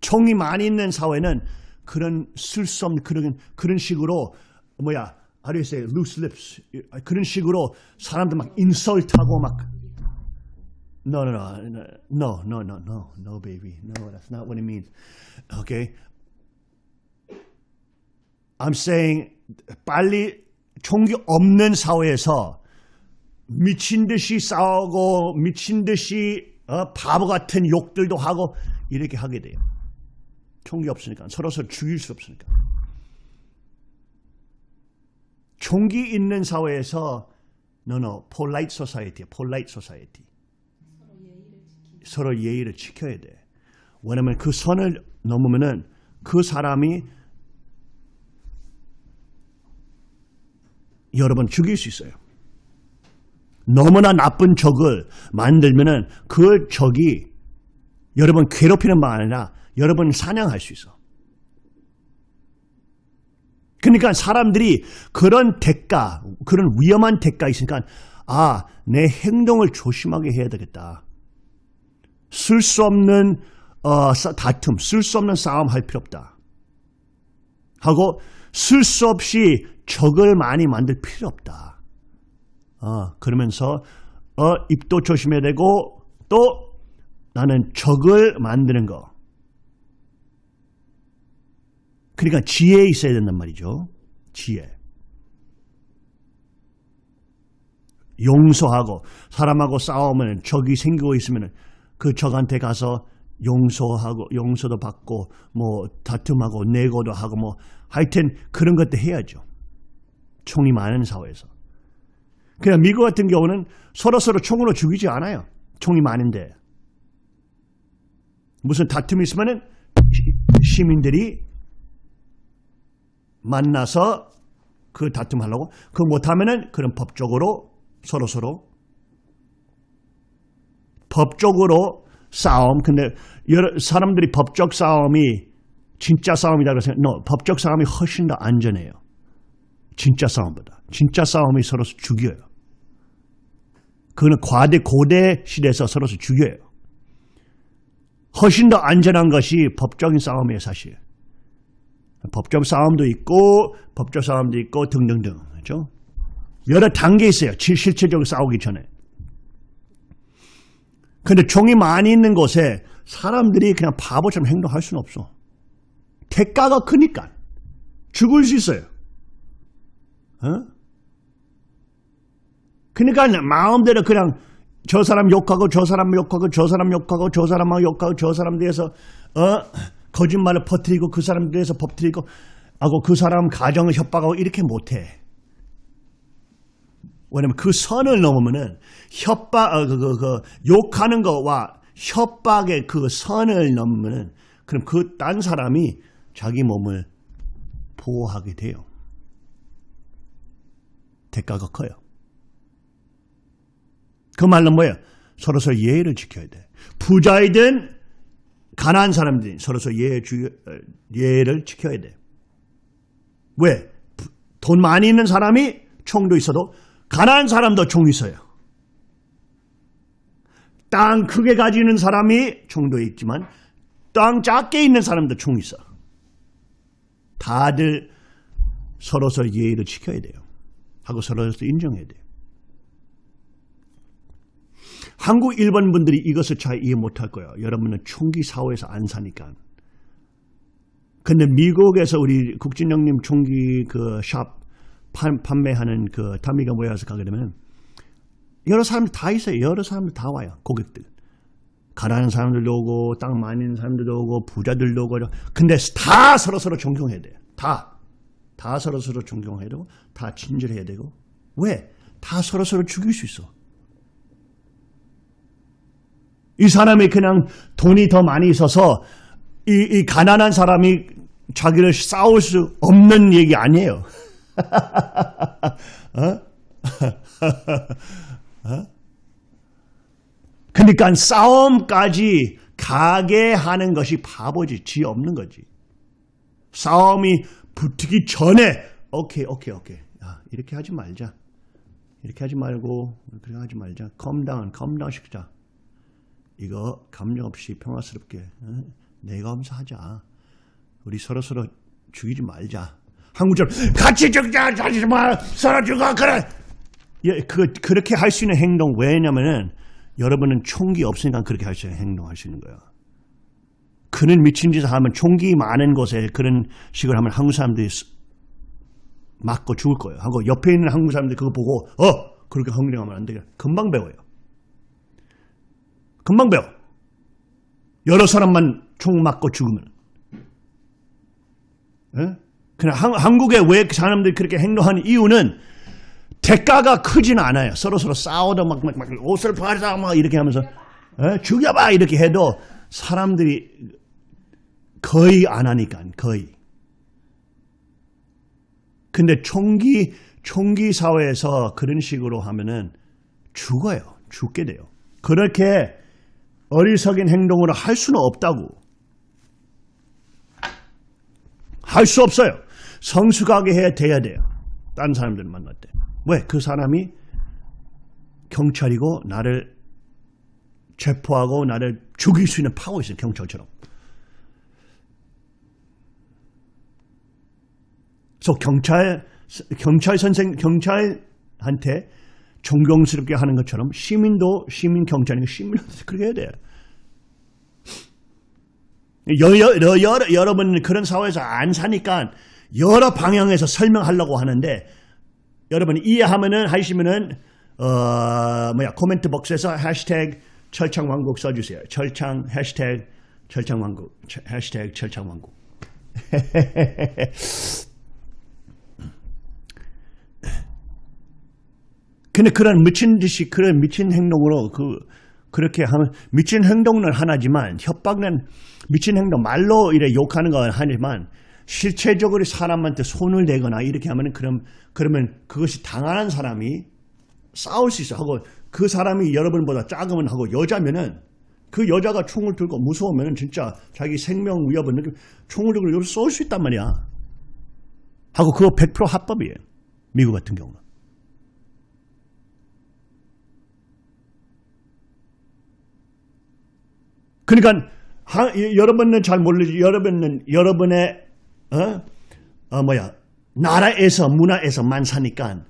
총이 많이 있는 사회는 그런 없는 그런 그런 식으로 뭐야 how do you say loose lips 그런 식으로 사람들 막 인설트하고 막 No, no, no, no, no, no, no, no, baby. No, that's not what it means. Okay? I'm saying 빨리 총기 없는 사회에서 미친 듯이 싸우고 미친 듯이 어, 바보 같은 욕들도 하고 이렇게 하게 돼요. 총기 없으니까 서로 서로 죽일 수 없으니까. 총기 있는 사회에서 no no polite society, polite society. 서로 예의를 지켜야 돼. 왜냐면 그 선을 넘으면은 그 사람이 여러분 죽일 수 있어요. 너무나 나쁜 적을 만들면은 그 적이 여러분 괴롭히는 말 아니라 여러분 사냥할 수 있어. 그러니까 사람들이 그런 대가, 그런 위험한 대가 있으니까 아, 내 행동을 조심하게 해야 되겠다. 쓸 수 없는 어, 다툼, 쓸 수 없는 싸움 할 필요 없다. 하고 쓸 수 없이 적을 많이 만들 필요 없다. 어, 그러면서 어, 입도 조심해야 되고 또 나는 적을 만드는 거. 그러니까 지혜 있어야 된단 말이죠. 지혜. 용서하고 사람하고 싸우면 적이 생기고 있으면 그 적한테 가서 용서하고 용서도 받고 뭐 다툼하고 내고도 하고 뭐 하여튼 그런 것도 해야죠. 총이 많은 사회에서. 그냥 미국 같은 경우는 서로서로 총으로 죽이지 않아요. 총이 많은데. 무슨 다툼이 있으면은 시민들이 만나서 그 다툼하려고 그 못하면은 그런 법적으로 서로서로 법적으로 싸움 근데 여러 사람들이 법적 싸움이 진짜 싸움이라고 생각 no, 법적 싸움이 훨씬 더 안전해요. 진짜 싸움보다. 진짜 싸움이 서로 죽여요. 그거는 과대 고대 시대에서 서로 죽여요. 훨씬 더 안전한 것이 법적인 싸움이에요, 사실. 법적 싸움도 있고 법적 싸움도 있고 등등등. 그렇죠? 여러 단계 있어요. 실체적으로 싸우기 전에. 근데 종이 많이 있는 곳에 사람들이 그냥 바보처럼 행동할 수는 없어. 대가가 크니까. 죽을 수 있어요. 어? 그러니까 마음대로 그냥 저 사람 욕하고 저 사람 욕하고 저 사람 욕하고 저 사람하고 욕하고 저 사람 대해서 어 거짓말을 퍼뜨리고 그 사람 대해서 퍼뜨리고 하고 그 사람 가정을 협박하고 이렇게 못해. 왜냐면 그 선을 넘으면은 협박, 어, 그, 그, 그, 욕하는 거와 협박의 그 선을 넘으면은 그럼 그 딴 사람이 자기 몸을 보호하게 돼요. 대가가 커요. 그 말은 뭐예요? 서로서 예의를 지켜야 돼. 부자이든 가난한 사람들이 서로서 예의 주, 어, 예의를 지켜야 돼. 왜? 부- 돈 많이 있는 사람이 총도 있어도 가난한 사람도 총 있어요. 땅 크게 가지는 사람이 총도 있지만 땅 작게 있는 사람도 총 있어. 다들 서로서 예의를 지켜야 돼요. 하고 서로서 인정해야 돼요. 한국 일본 분들이 이것을 잘 이해 못할 거예요. 여러분은 총기 사회에서 안 사니까. 근데 미국에서 우리 국진영님 총기 그 샵 판매하는 그 타미가 모여서 가게 되면 여러 사람들 다 있어요. 여러 사람들 다 와요. 고객들. 가난한 사람들도 오고 땅 있는 사람들도 오고 부자들도 오고 근데 다 서로서로 존경해야 돼요. 다. 다 서로 서로 존경해야 되고 다 친절해야 되고 왜? 다 서로 서로 죽일 수 있어. 이 사람이 그냥 돈이 더 많이 있어서 이, 이 가난한 사람이 자기를 싸울 수 없는 얘기 아니에요. 어? 그러니까 싸움까지 가게 하는 것이 바보지, 지 없는 거지. 싸움이 붙기 전에 오케이, 오케이, 오케이. 야, 이렇게 하지 말자. 이렇게 하지 말고 그렇게 하지 말자. calm down, calm down 시키자. 이거 감정 없이 평화스럽게 어? 내가 하면서 하자. 우리 서로 서로 죽이지 말자. 한국처럼 같이 죽자, 자지 마, 서로 죽어, 그래. 예, 그 그렇게 할 수 있는 행동 왜냐면은 여러분은 총기 없으니까 그렇게 할 수 있는 행동할 수 있는 거야. 그는 미친 짓을 하면 총기 많은 곳에 그런 식으로 하면 한국 사람들이 쓰- 맞고 죽을 거예요. 하고 옆에 있는 한국 사람들이 그거 보고 어 그렇게 흥령하면 안 되겠. 금방 배워요. 금방 배워. 여러 사람만 총 맞고 죽으면. 예? 그냥 한, 한국에 왜 사람들이 그렇게 행동하는 이유는 대가가 크진 않아요. 서로 서로 싸우다 막, 막, 막 옷을 팔자 막 이렇게 하면서 예? 죽여봐 이렇게 해도 사람들이 거의 안 하니까 거의. 근데 총기 총기 사회에서 그런 식으로 하면은 죽어요. 죽게 돼요. 그렇게 어리석인 행동으로 할 수는 없다고. 할 수 없어요. 성숙하게 해야 돼야 돼요. 딴 사람들 만날 때. 왜? 그 사람이 경찰이고 나를 체포하고 나를 죽일 수 있는 파워 있어요. 경찰처럼. 그래서 경찰 경찰 선생 경찰한테 존경스럽게 하는 것처럼 시민도 시민 경찰이니까 시민도 그렇게 해야 돼요. 여, 여, 여, 여러, 여러분 그런 사회에서 안 사니까 여러 방향에서 설명하려고 하는데 여러분 이해하면은 하시면은 어 뭐야 코멘트 박스에서 해시태그 철창왕국 써주세요. 철창 해시태그 철창왕국 해시태그 철창왕국. 근데 그런 미친 듯이 그런 미친 행동으로 그 그렇게 하면 미친 행동은 하나지만 협박은 미친 행동 말로 이래 욕하는 건 하지만 실체적으로 사람한테 손을 대거나 이렇게 하면은 그럼 그러면 그것이 당하는 사람이 싸울 수 있어 하고 그 사람이 여러분보다 작으면 하고 여자면은 그 여자가 총을 들고 무서우면은 진짜 자기 생명 위협을 느끼 총을 들고 여기 쏠 수 있단 말이야. 하고 그거 100% 합법이에요. 미국 같은 경우는. 그러니까 하, 여러분은 잘 모르지 여러분은 여러분의 어? 어 뭐야 나라에서 문화에서만 사니까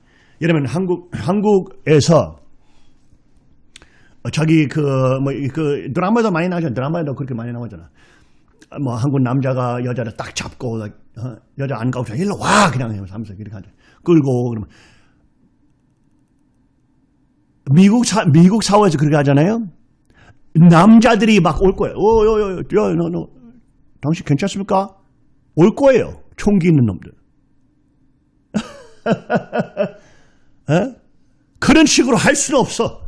여러분 한국 한국에서 어, 자기 그뭐 그 드라마도 많이 나오잖아 드라마도 그렇게 많이 나오잖아 뭐 한국 남자가 여자를 딱 잡고 어, 여자 안 가고 일로 와 그냥 하면서 이렇게 하죠 끌고 그러면 미국 사 미국 사회에서 그렇게 하잖아요. 남자들이 막 올 거예요. 어, 여, 여, 여, 야, 너, 너, 당신 괜찮습니까? 올 거예요. 총기 있는 놈들. 에? 그런 식으로 할 수는 없어.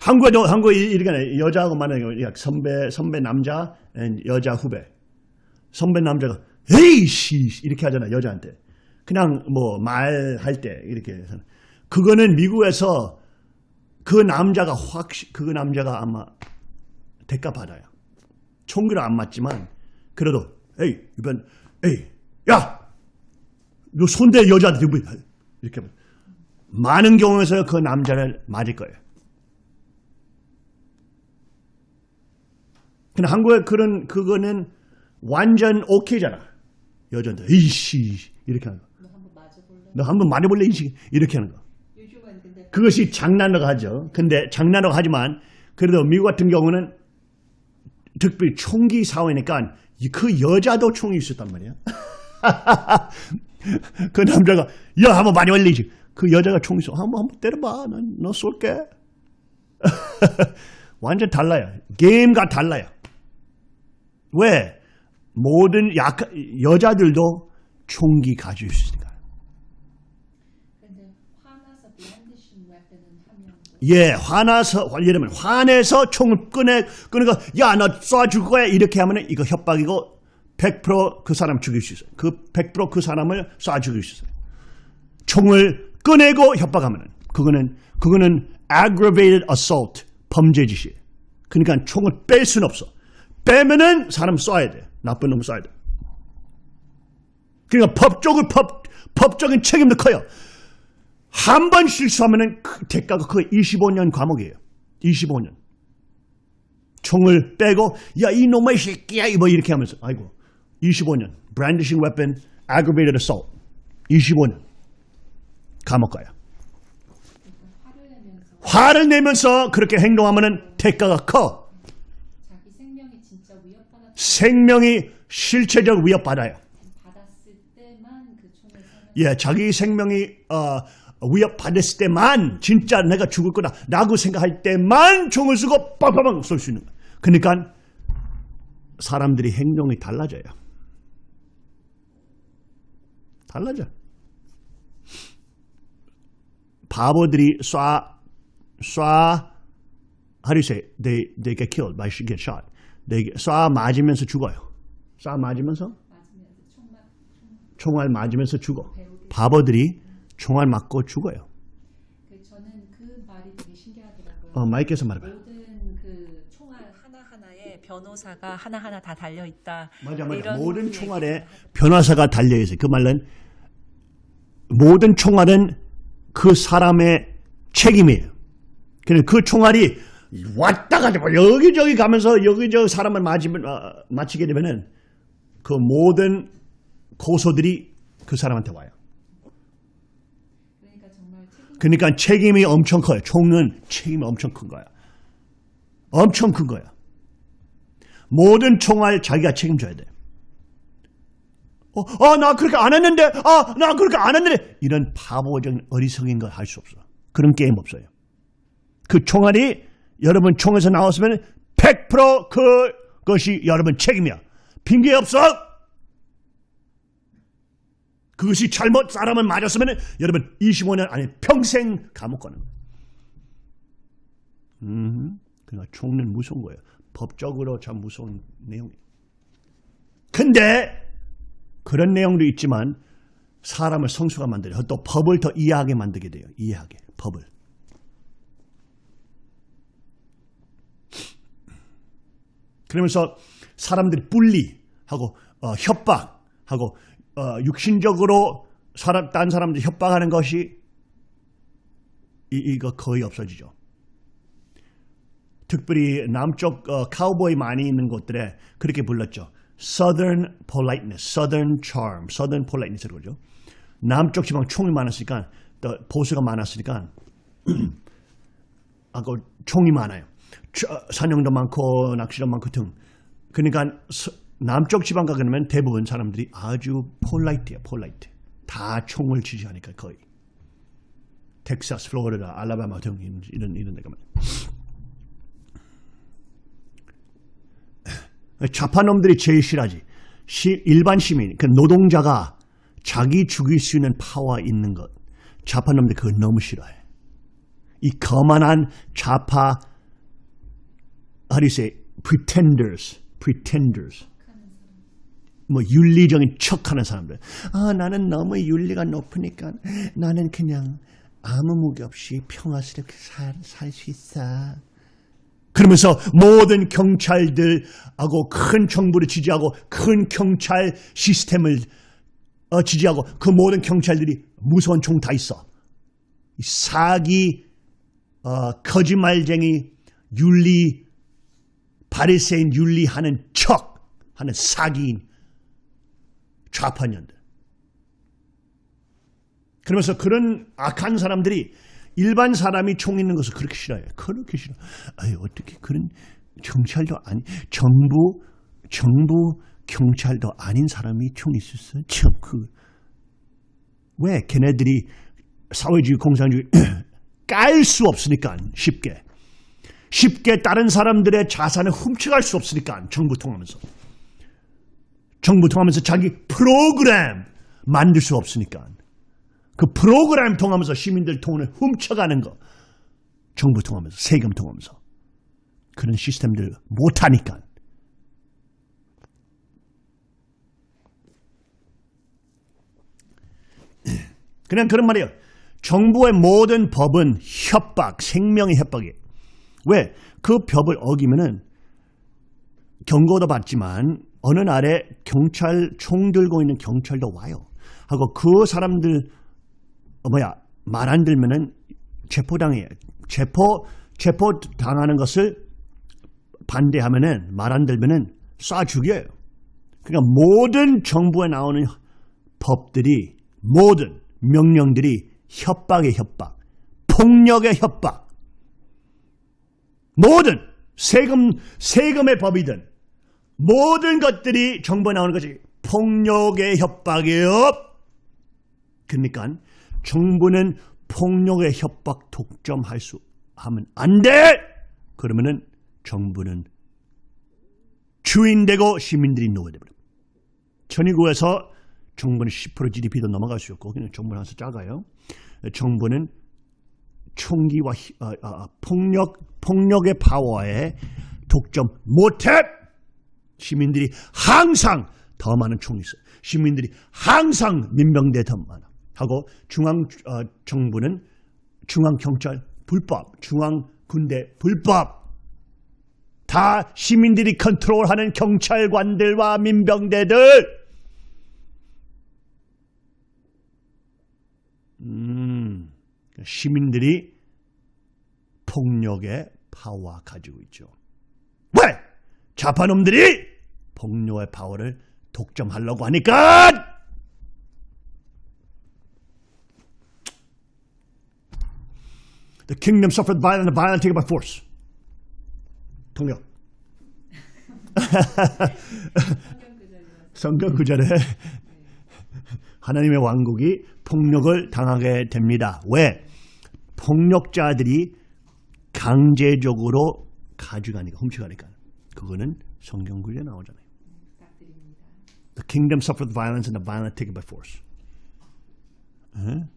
한국에도, 한국에 이렇게 여자하고 만나는 선배, 선배 남자, 여자 후배. 선배 남자가 에이씨 이렇게 하잖아 여자한테 그냥 뭐 말할 때 이렇게 해서 그거는 미국에서 그 남자가 확 그 남자가 아마 대가 받아요 총기를 안 맞지만 그래도 에이 이번 에이 야 너 손대 여자한테 뭐 이렇게 하면 많은 경우에서 그 남자를 맞을 거예요 근데 한국에 그런 그거는 완전 오케이잖아. 여자한테 이씨 이렇게 하는 거. 너 한번 맞아볼래? 너 한번 말해볼래 이씨 이렇게 하는 거. 그것이 장난으로 하죠. 근데 장난으로 하지만 그래도 미국 같은 경우는 특별히 총기 사회니까 그 여자도 총이 있었단 말이야. 그 남자가 야 한번 많이 올리지. 그 여자가 총 있어. 한번 한번 때려봐. 난 너 쏠게. 완전 달라요. 게임과 달라요. 왜? 모든 약 여자들도 총기 가지고 있으니까. 근데 화나서 brandishing weapon은 하면 뭐 예, 화나서, 예를 들면, 화내서 총을 꺼내, 꺼내고, 야, 너 쏴줄 거야. 이렇게 하면 이거 협박이고, 100%그 사람 죽일 수 있어요. 그 100%그 사람을 쏴 죽일 수 있어요. 총을 꺼내고 협박하면은, 그거는, 그거는 aggravated assault, 범죄 짓이에요. 그러니까 총을 뺄 수는 없어. 빼면은 사람 쏴야 돼. 나쁜 놈 쏴야 돼. 그러니까 법적으로, 법, 법적인 책임도 커요. 한 번 실수하면은 그 대가가 그 25년 감옥이에요. 25년. 총을 빼고 야 이놈의 새끼야 뭐 이렇게 하면서 아이고 25년 brandishing weapon aggravated assault 25년 감옥 가요. 화를 내면서 그렇게 행동하면은 대가가 커. 생명이 생명이 실체적 위협받아요. 그 예, 자기 생명이 어, 위협받았을 때만 진짜 내가 죽을 거다 라고 생각할 때만 총을 쓰고 빵빵빵 쏠 수 있는 거야. 그러니까 사람들이 행동이 달라져요. 달라져. 바보들이 쏴, 쏴, how do you say? They, they get killed by get shot. They 쏴 맞으면서 죽어요. 쏴 맞으면서 총알 맞으면서 죽어. 바보들이 총알 맞고 죽어요. 그 저는 그 말이 되게 신기하더라고요. 어, 마이크에서 말해봐요. 모든 그 총알 하나 하나에 변호사가 하나 하나 다 달려 있다. 맞아, 맞아. 모든 그 총알에 변호사가 달려있어요. 그 말은 모든 총알은 그 사람의 책임이에요. 그냥 그 총알이 왔다 갔다 뭐 여기저기 가면서 여기저기 사람을 맞으면, 어, 맞히게 되면은 그 모든 고소들이 그 사람한테 와요. 그러니까 책임이 엄청 커요. 총은 책임이 엄청 큰 거야. 엄청 큰 거야. 모든 총알 자기가 책임져야 돼. 어, 아, 나 그렇게 안 했는데, 아, 나 그렇게 안 했는데, 이런 바보적인 어리석인 걸 할 수 없어. 그런 게임 없어요. 그 총알이 여러분 총에서 나왔으면 100% 그 것이 여러분 책임이야. 핑계 없어. 그것이 잘못 사람을 맞았으면 여러분 25년 안에 평생 감옥 가는 거예요. 음, 그러니까 총은 무서운 거예요. 법적으로 참 무서운 내용이에요. 근데 그런 내용도 있지만 사람을 성숙하 만들어요. 또 법을 더 이해하게 만들게 돼요. 이해하게 법을. 그러면서 사람들이 분리하고 어, 협박하고 어, 육신적으로 사람 딴 사람들 협박하는 것이 이, 이거 거의 없어지죠. 특별히 남쪽 어, 카우보이 많이 있는 곳들에 그렇게 불렀죠. Southern politeness, Southern charm, Southern politeness라고 그러죠. 남쪽 지방 총이 많았으니까 또 보수가 많았으니까 아그 총이 많아요. 저- 사냥도 많고 낚시도 많고 등. 그러니까 서- 남쪽 지방 가 그러면 대부분 사람들이 아주 polite예요. Polite. 다 총을 지지하니까 거의. 텍사스, 플로리다, 알라바마 등 이런 이런, 데가 많아요. 좌파놈들이 제일 싫어하지. 시- 일반 시민, 그 노동자가 자기 죽일 수 있는 파워 있는 것. 좌파놈들 그거 너무 싫어해. 이 거만한 좌파, how do you say, pretenders, pretenders. 뭐 윤리적인 척하는 사람들. 아 나는 너무 윤리가 높으니까 나는 그냥 아무 무기 없이 평화스럽게 살 수 있어. 그러면서 모든 경찰들하고 큰 정부를 지지하고 큰 경찰 시스템을 어, 지지하고 그 모든 경찰들이 무서운 총다 있어. 이 사기, 어, 거짓말쟁이, 윤리, 바리새인 윤리하는 척 하는 사기인 좌파년들. 그러면서 그런 악한 사람들이 일반 사람이 총 있는 것을 그렇게 싫어해요. 그렇게 싫어. 아유, 어떻게 그런 경찰도 아니, 정부, 정부 경찰도 아닌 사람이 총 있었어? 참, 그, 왜 걔네들이 사회주의, 공산주의 깔 수 없으니까 쉽게. 쉽게 다른 사람들의 자산을 훔쳐갈 수 없으니까 정부 통하면서. 정부 통하면서 자기 프로그램 만들 수 없으니까. 그 프로그램 통하면서 시민들 돈을 훔쳐가는 거. 정부 통하면서, 세금 통하면서. 그런 시스템들 못하니까. 그냥 그런 말이에요. 정부의 모든 법은 협박, 생명의 협박이에요. 왜? 그 법을 어기면은 경고도 받지만 어느 날에 경찰 총 들고 있는 경찰도 와요. 하고 그 사람들 어, 뭐야 말 안 들면은 체포당해요. 체포 체포 당하는 것을 반대하면은 말 안 들면은 쏴 죽여요. 그러니까 모든 정부에 나오는 법들이 모든 명령들이 협박의 협박, 폭력의 협박, 모든 세금 세금의 법이든 모든 것들이 정부에 나오는 것이 폭력의 협박이에요. 그러니까 정부는 폭력의 협박 독점할 수 하면 안 돼. 그러면은 정부는 주인되고 시민들이 노예되버려. 천의국에서 정부는 10% GDP도 넘어갈 수 없고 그냥 정부는 항상 작아요. 정부는 총기와 히- 어, 어, 폭력 폭력의 파워에 독점 못해. 시민들이 항상 더 많은 총이 있어. 시민들이 항상 민병대 더 많아. 하고 중앙 어, 정부는 중앙 경찰 불법, 중앙 군대 불법. 다 시민들이 컨트롤하는 경찰관들과 민병대들. 음, 시민들이 폭력의 파워 가지고 있죠. 왜? 좌파놈들이 폭력의 파워를 독점하려고 하니까! The kingdom suffered violence and the violent take it by force. 통역. 성경 구절에 하나님의 왕국이 폭력을 당하게 됩니다. 왜? 폭력자들이 강제적으로 가져가니까 훔쳐가니까 그거는 성경 구절에 나오잖아요. The kingdom suffered violence and the violent take it by force. 에?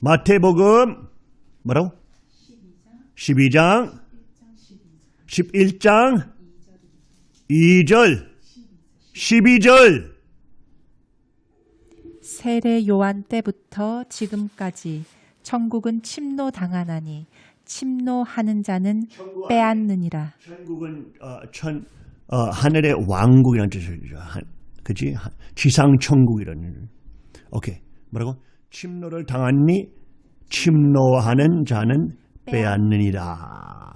마태복음 뭐라고? 12장 11장 2절 12절 세례 요한 때부터 지금까지 천국은 침노당하나니 침노하는 자는 빼앗느니라. 천국은 어, 천 어, 하늘의 왕국이라는 뜻이죠. 한, 그지? 하- 지상 천국이라는. 오케이. 뭐라고? 침노를 당하니 침노하는 자는 빼앗느니라.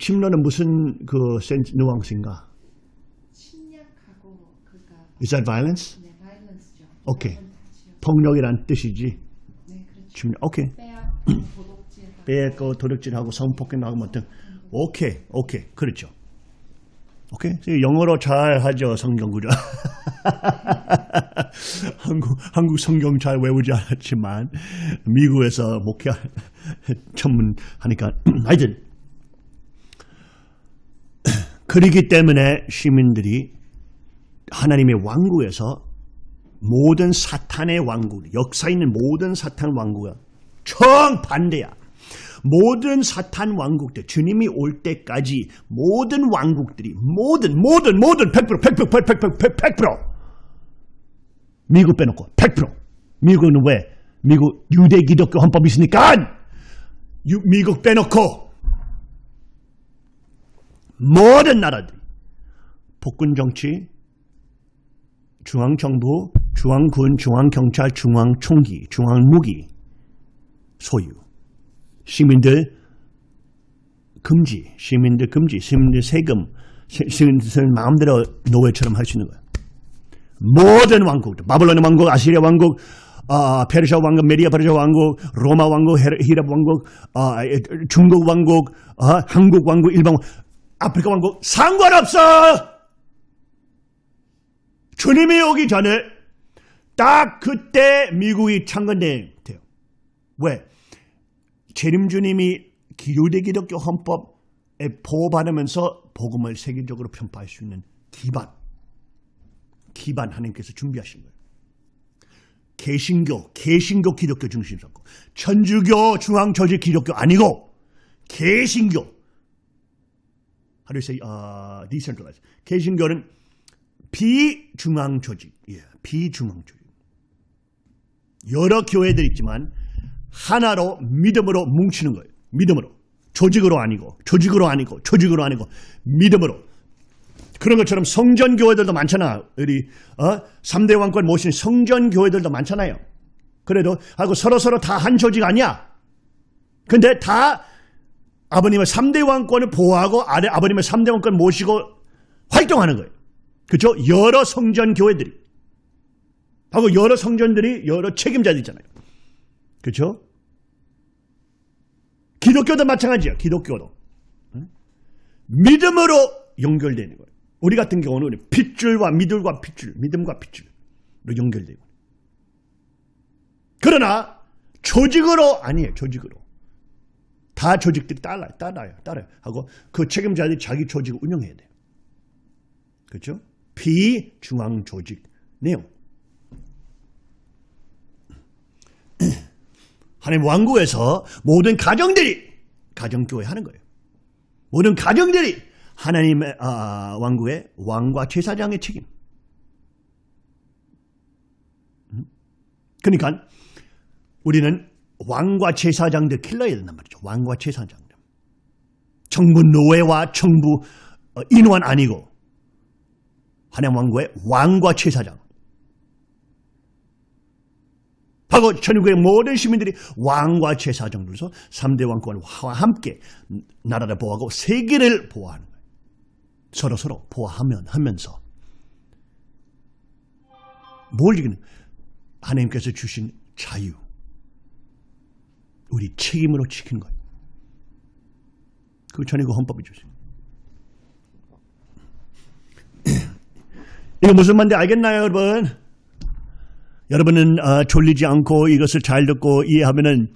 침노는 무슨 그 센스 누앙스인가? 침략하고 그러니까 Is that violence? 네, 바이런스죠. 오케이. 폭력이란 뜻이지. 네, 그렇죠. 오케이. 도둑질하고 빼고 도둑질하고 성폭행하고 뭐 등. 오케이. 오케이. 그렇죠. 오케이. 영어로 잘 하죠. 성경 구절. 한국 한국 성경 잘 외우지 않았지만 미국에서 목회 전문하니까 하여튼 그러기 때문에 시민들이 하나님의 왕국에서 모든 사탄의 왕국, 역사 있는 모든 사탄 왕국은 정반대야. 모든 사탄 왕국들 주님이 올 때까지 모든 왕국들이 모든 모든 모든 100% 100% 100% 100% 100% 미국 빼놓고 100% 미국은 왜? 미국 유대 기독교 헌법이 있으니까 유- 미국 빼놓고 모든 나라들이 복군 정치 중앙 정부, 중앙군, 중앙경찰, 중앙총기, 중앙무기 소유. 시민들 금지, 시민들 금지, 시민들 세금, 시- 시민들 마음대로 노예처럼 할 수 있는 거야. 모든 왕국들, 바벨론 왕국, 아시리아 왕국, 아, 페르시아 왕국, 메디아 페르시아 왕국, 로마 왕국, 히랍 왕국, 아, 에, 중국 왕국, 아, 한국 왕국, 일본 왕국, 아프리카 왕국 상관없어. 주님이 오기 전에 딱 그때 미국이 창건돼요. 왜? 재림주님이 기유대 기독교 헌법에 보호받으면서 복음을 세계적으로 편파할 수 있는 기반, 기반 하나님께서 준비하신 거예요. 개신교, 개신교 기독교 중심 잡고 천주교 중앙조직 기독교 아니고 개신교. How do you say? 개신교는 비중앙 조직, 예, 비중앙 조직. 여러 교회들 있지만 하나로 믿음으로 뭉치는 거예요. 믿음으로. 조직으로 아니고, 조직으로 아니고, 조직으로 아니고, 믿음으로. 그런 것처럼 성전 교회들도 많잖아. 우리 어? 3대 왕권 모신 성전 교회들도 많잖아요. 그래도 하고 서로 서로 다 한 조직 아니야. 근데 다 아버님의 3대 왕권을 보호하고 아버님의 3대 왕권 모시고 활동하는 거예요. 그렇죠? 여러 성전 교회들이 하고 여러 성전들이 여러 책임자들 있잖아요. 그렇죠? 기독교도 마찬가지야. 기독교도 응? 믿음으로 연결되는 거예요. 우리 같은 경우는 핏줄과 믿음과 핏줄, 믿음과 핏줄로 연결되고. 그러나 조직으로 아니에요. 조직으로 다 조직들이 따라요, 따라요, 따라요. 하고 그 책임자들이 자기 조직을 운영해야 돼요. 그렇죠? 비중앙 조직 내용. 하나님 왕국에서 모든 가정들이 가정교회 하는 거예요. 모든 가정들이 하나님의 아, 왕국의 왕과 제사장의 책임. 음? 그러니까 우리는 왕과 제사장들 길러야 된단 말이죠. 왕과 제사장들. 정부 노예와 정부 어, 인원 아니고 하나님 왕국의 왕과 제사장. 하고 천국의 모든 시민들이 왕과 제사장으로서 3대 왕권과 함께 나라를 보호하고 세계를 보호하는 거예요. 서로 서로 보호하면 하면서 뭘 이기는 하나님께서 주신 자유 우리 책임으로 지키는 거예요. 그 전이고 헌법이 주신. 이거 무슨 말인지 알겠나요, 여러분? 여러분은 어, 졸리지 않고 이것을 잘 듣고 이해하면은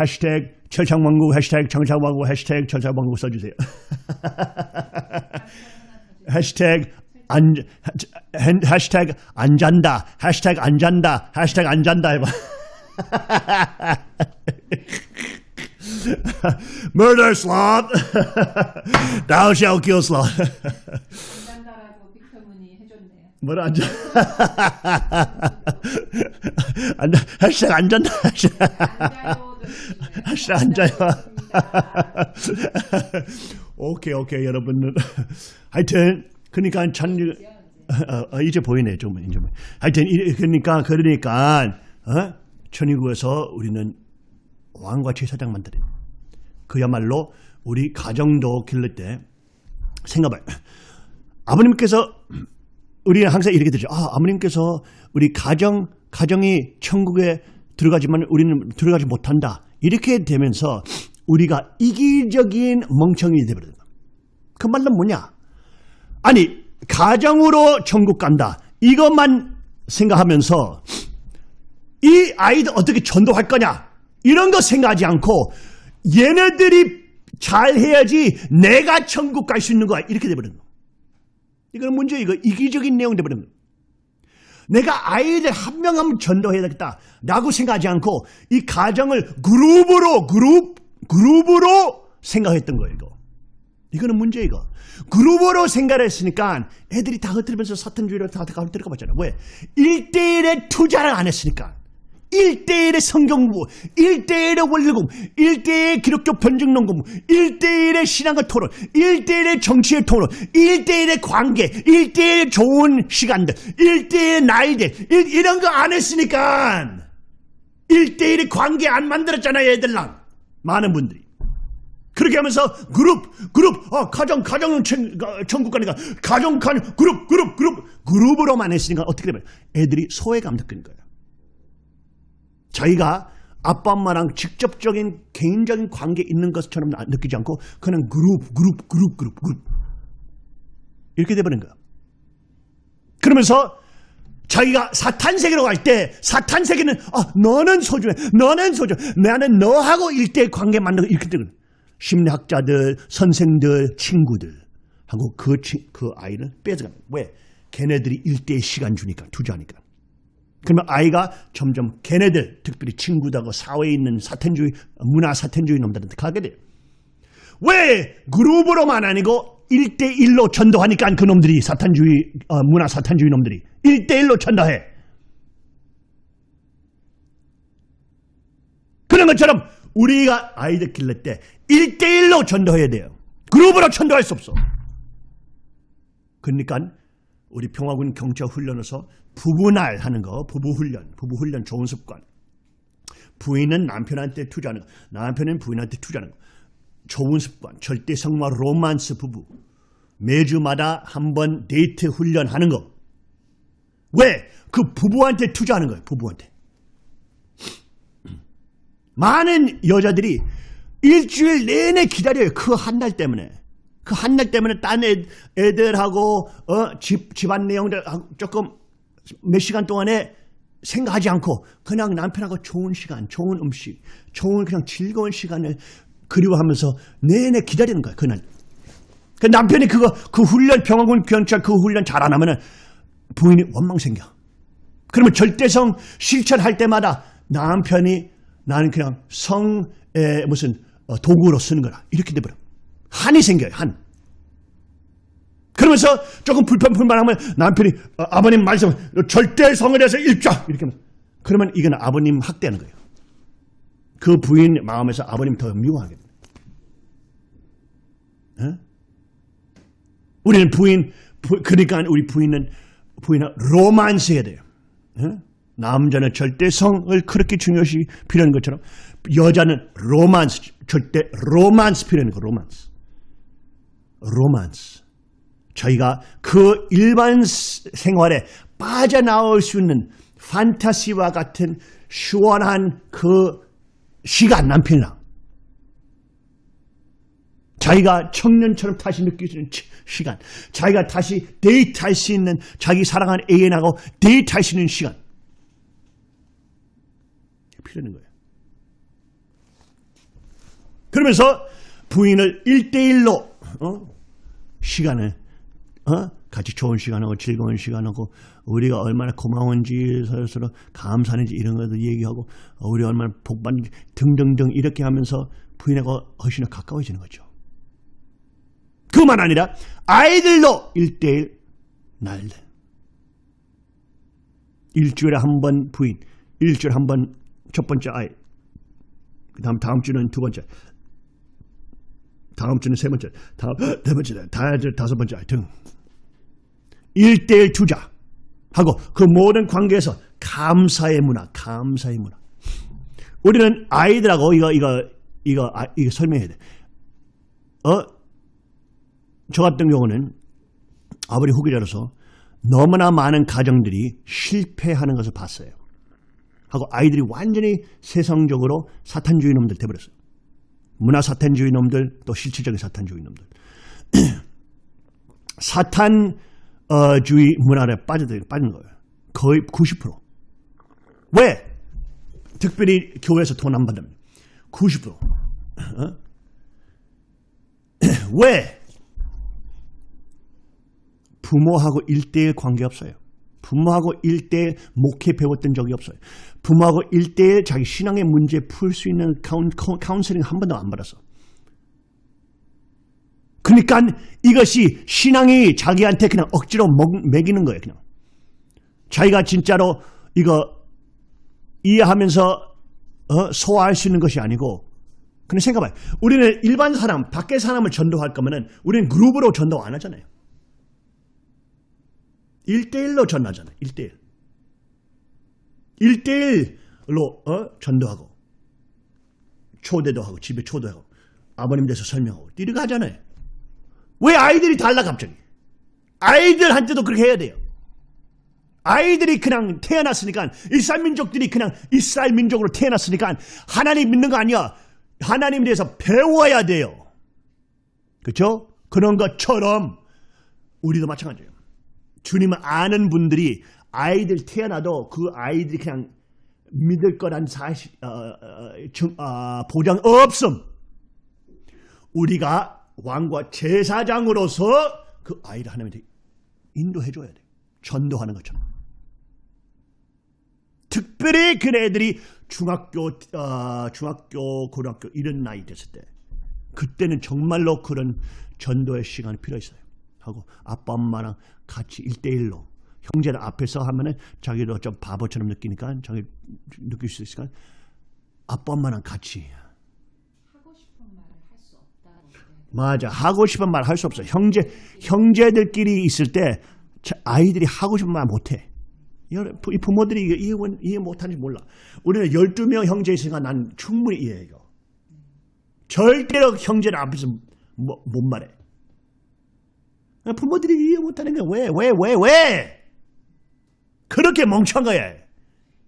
해시태그 철창왕국 해시태그 청창왕국 해시태그 철창왕국 써주세요. 해시태그 안 해- 해시태그 안 잔다 해시태그 안 잔다 해시태그 안 잔다 해봐. Murder sloth. Thou shalt kill sloth. 뭐라 앉아? 앉아. 해시태그 안 잔다. 앉아요. 앉아요. 오케이 오케이 여러분들. 하여튼 그러니까 찬 어, 어, 이제 보이네 좀 이제 하여튼 이- 그러니까 그러니까 어? 천의국에서 우리는 왕과 제사장 만드는 그야말로 우리 가정도 기를 때 생각해 아버님께서 우리는 항상 이렇게 되죠. 아, 아버님께서 우리 가정 가정이 천국에 들어가지만 우리는 들어가지 못한다. 이렇게 되면서 우리가 이기적인 멍청이 되버린다. 그 말은 뭐냐? 아니 가정으로 천국 간다. 이것만 생각하면서 이 아이들 어떻게 전도할 거냐? 이런 거 생각하지 않고 얘네들이 잘 해야지 내가 천국 갈 수 있는 거야. 이렇게 돼버리는 거. 이거는 문제 이거 이기적인 내용 거. 내가 아이들 한 명한명 전도해야 되겠다. 라고 생각하지 않고 이 가정을 그룹으로 그룹 그룹으로 생각했던 거예요. 이거. 이거는 문제 이거. 그룹으로 생각을 했으니까 애들이 다 흩어지면서 사탄주의로 다 흩어가 봤잖아. 왜? 1대1의 투자를 안 했으니까. 1대1의 성경부, 1대1의 원리공, 1대1의 기독교 변증론 공부, 1대1의 신앙의 토론, 1대1의 정치의 토론, 1대1의 관계, 1대1의 좋은 시간들, 1대1의 나이들, 일- 이런 거 안 했으니까 1대1의 관계 안 만들었잖아요, 애들랑. 많은 분들이. 그렇게 하면서 그룹, 그룹, 어, 가정, 가정은 천, 가- 천국 가니까 가정, 가정, 그룹, 그룹, 그룹, 그룹으로만 했으니까 어떻게 되면 애들이 소외감 느끼는 거예요. 자기가 아빠 엄마랑 직접적인 개인적인 관계 있는 것처럼 나- 느끼지 않고 그냥 그룹, 그룹, 그룹, 그룹, 그룹 이렇게 돼버린 거야. 그러면서 자기가 사탄 세계로 갈 때 사탄 세계는 아 너는 소중해, 너는 소중해, 나는 너하고 일대 관계 만들고 이렇게 되거든. 심리학자들, 선생들, 친구들 하고 그, 치- 그 아이를 거야. 왜? 걔네들이 일대의 시간 주니까 투자하니까. 그러면 아이가 점점 걔네들 특별히 친구들하고 사회에 있는 사탄주의 문화 사탄주의 놈들한테 가게 돼요. 왜 그룹으로만 아니고 1대1로 전도하니까 그 놈들이 사탄주의 어, 문화 사탄주의 놈들이 1대1로 전도해. 그런 것처럼 우리가 아이들 길를 때 1대1로 전도해야 돼요. 그룹으로 전도할 수 없어. 그러니까 우리 평화군 경찰 훈련에서 부부날 하는 거, 부부 훈련, 부부 훈련 좋은 습관. 부인은 남편한테 투자하는 거, 남편은 부인한테 투자하는 거. 좋은 습관, 절대 성마 로만스 부부. 매주마다 한 번 데이트 훈련하는 거. 왜? 그 부부한테 투자하는 거예요, 부부한테. 많은 여자들이 일주일 내내 기다려요. 그 한 날 때문에. 그 한 날 때문에 딴 애, 애들하고 어, 집, 집안 내용들 조금 몇 시간 동안에 생각하지 않고 그냥 남편하고 좋은 시간, 좋은 음식, 좋은 그냥 즐거운 시간을 그리워하면서 내내 기다리는 거야. 그날. 그 남편이 그거 그 훈련 병원군 경찰 그 훈련 잘 안 하면은 부인이 원망 생겨. 그러면 절대성 실천할 때마다 남편이 나는 그냥 성의 무슨 어, 도구로 쓰는 거라 이렇게 돼버려. 한이 생겨요. 한. 그러면서 조금 불편 불만하면 남편이 어, 아버님 말씀 절대 성에 대해서 읽자 이렇게 하면 그러면 이건 아버님 학대하는 거예요. 그 부인 마음에서 아버님 더 미워하게 됩니다. 어? 우리는 부인 부- 그러니까 우리 부인은 부인은 로만스 해야 돼요. 어? 남자는 절대 성을 그렇게 중요시 필요한 것처럼 여자는 로만스 절대 로만스 필요한 거 로만스 로만스 저희가 그 일반 스- 생활에 빠져나올 수 있는 판타시와 같은 시원한 그 시간 남편이랑 자기가 청년처럼 다시 느낄 수 있는 치- 시간 자기가 다시 데이트할 수 있는 자기 사랑하는 애인하고 데이트할 수 있는 시간 필요한 거예요. 그러면서 부인을 1대1로 어? 시간을 어? 같이 좋은 시간하고 즐거운 시간하고 우리가 얼마나 고마운지 서로 감사하는지 이런 것도 얘기하고 어, 우리 얼마나 복받는지 등등등 이렇게 하면서 부인하고 훨씬 더 가까워지는 거죠. 그만 아니라 아이들도 1대1 날들 일주일에 한 번 부인 일주일에 한 번 첫 번째 아이 그 다음 다음 주는 두 번째 다음 주는 세 번째 다음 네 번째 다 다섯 번째 등 1대1 투자 하고 그 모든 관계에서 감사의 문화 감사의 문화 우리는 아이들하고 이거 이거 이거 아, 이거 설명해야 돼. 어? 저 같은 경우는 아버지 후계자로서 너무나 많은 가정들이 실패하는 것을 봤어요. 하고 아이들이 완전히 세상적으로 사탄주의 놈들 돼버렸어요. 문화 사탄주의 놈들 또 실질적인 사탄주의 놈들. 사탄주의 문화에 빠져들 빠진 거예요. 거의 90%. 왜? 특별히 교회에서 돈 안 받으면 90%. 어? 왜? 부모하고 일대일 관계 없어요. 부모하고 일대 목회 배웠던 적이 없어요. 부모하고 일대 자기 신앙의 문제 풀 수 있는 카운, 카운- 카운슬링 한 번도 안 받았어. 그러니까 이것이 신앙이 자기한테 그냥 억지로 먹, 먹이는 거예요. 그냥. 자기가 진짜로 이거 이해하면서 어, 소화할 수 있는 것이 아니고 그냥 생각해봐요. 우리는 일반 사람, 밖에 사람을 전도할 거면은 우리는 그룹으로 전도 안 하잖아요. 1대1로 전하잖아요. 1대1. 1대1로 어? 전도하고 초대도 하고 집에 초대하고 아버님 돼서 설명하고 이렇게 하잖아요. 왜 아이들이 달라 갑자기? 아이들한테도 그렇게 해야 돼요. 아이들이 그냥 태어났으니까 이스라엘 민족들이 그냥 이스라엘 민족으로 태어났으니까 하나님 믿는 거 아니야. 하나님에 대해서 배워야 돼요. 그렇죠? 그런 것처럼 우리도 마찬가지예요. 주님을 아는 분들이 아이들 태어나도 그 아이들이 그냥 믿을 거란 사실 어, 어, 증- 어, 보장 없음. 우리가 왕과 제사장으로서 그 아이를 하나님한테 인도해 줘야 돼. 전도하는 것처럼. 특별히 그 애들이 중학교, 어, 중학교, 고등학교 이런 나이 됐을 때 그때는 정말로 그런 전도의 시간이 필요 있어요. 하고 아빠 엄마랑 같이 일대일로 형제들 앞에서 하면은 자기도 좀 바보처럼 느끼니까 자기 느낄 수 있으니까? 아빠 엄마랑 같이. 하고 싶은 말을 할 수 없다. 맞아. 하고 싶은 말 할 수 없어. 형제 형제들끼리 있을 때 자- 아이들이 하고 싶은 말 못해. 이 부모들이 이해, 원- 이해 못하는지 몰라. 우리는 12명 형제 있으니까 난 충분히 이해해 이거 절대로 형제들 앞에서 뭐- 못 말해 부모들이 이해 못하는 게왜왜 왜 왜? 그렇게 멍청한 거야.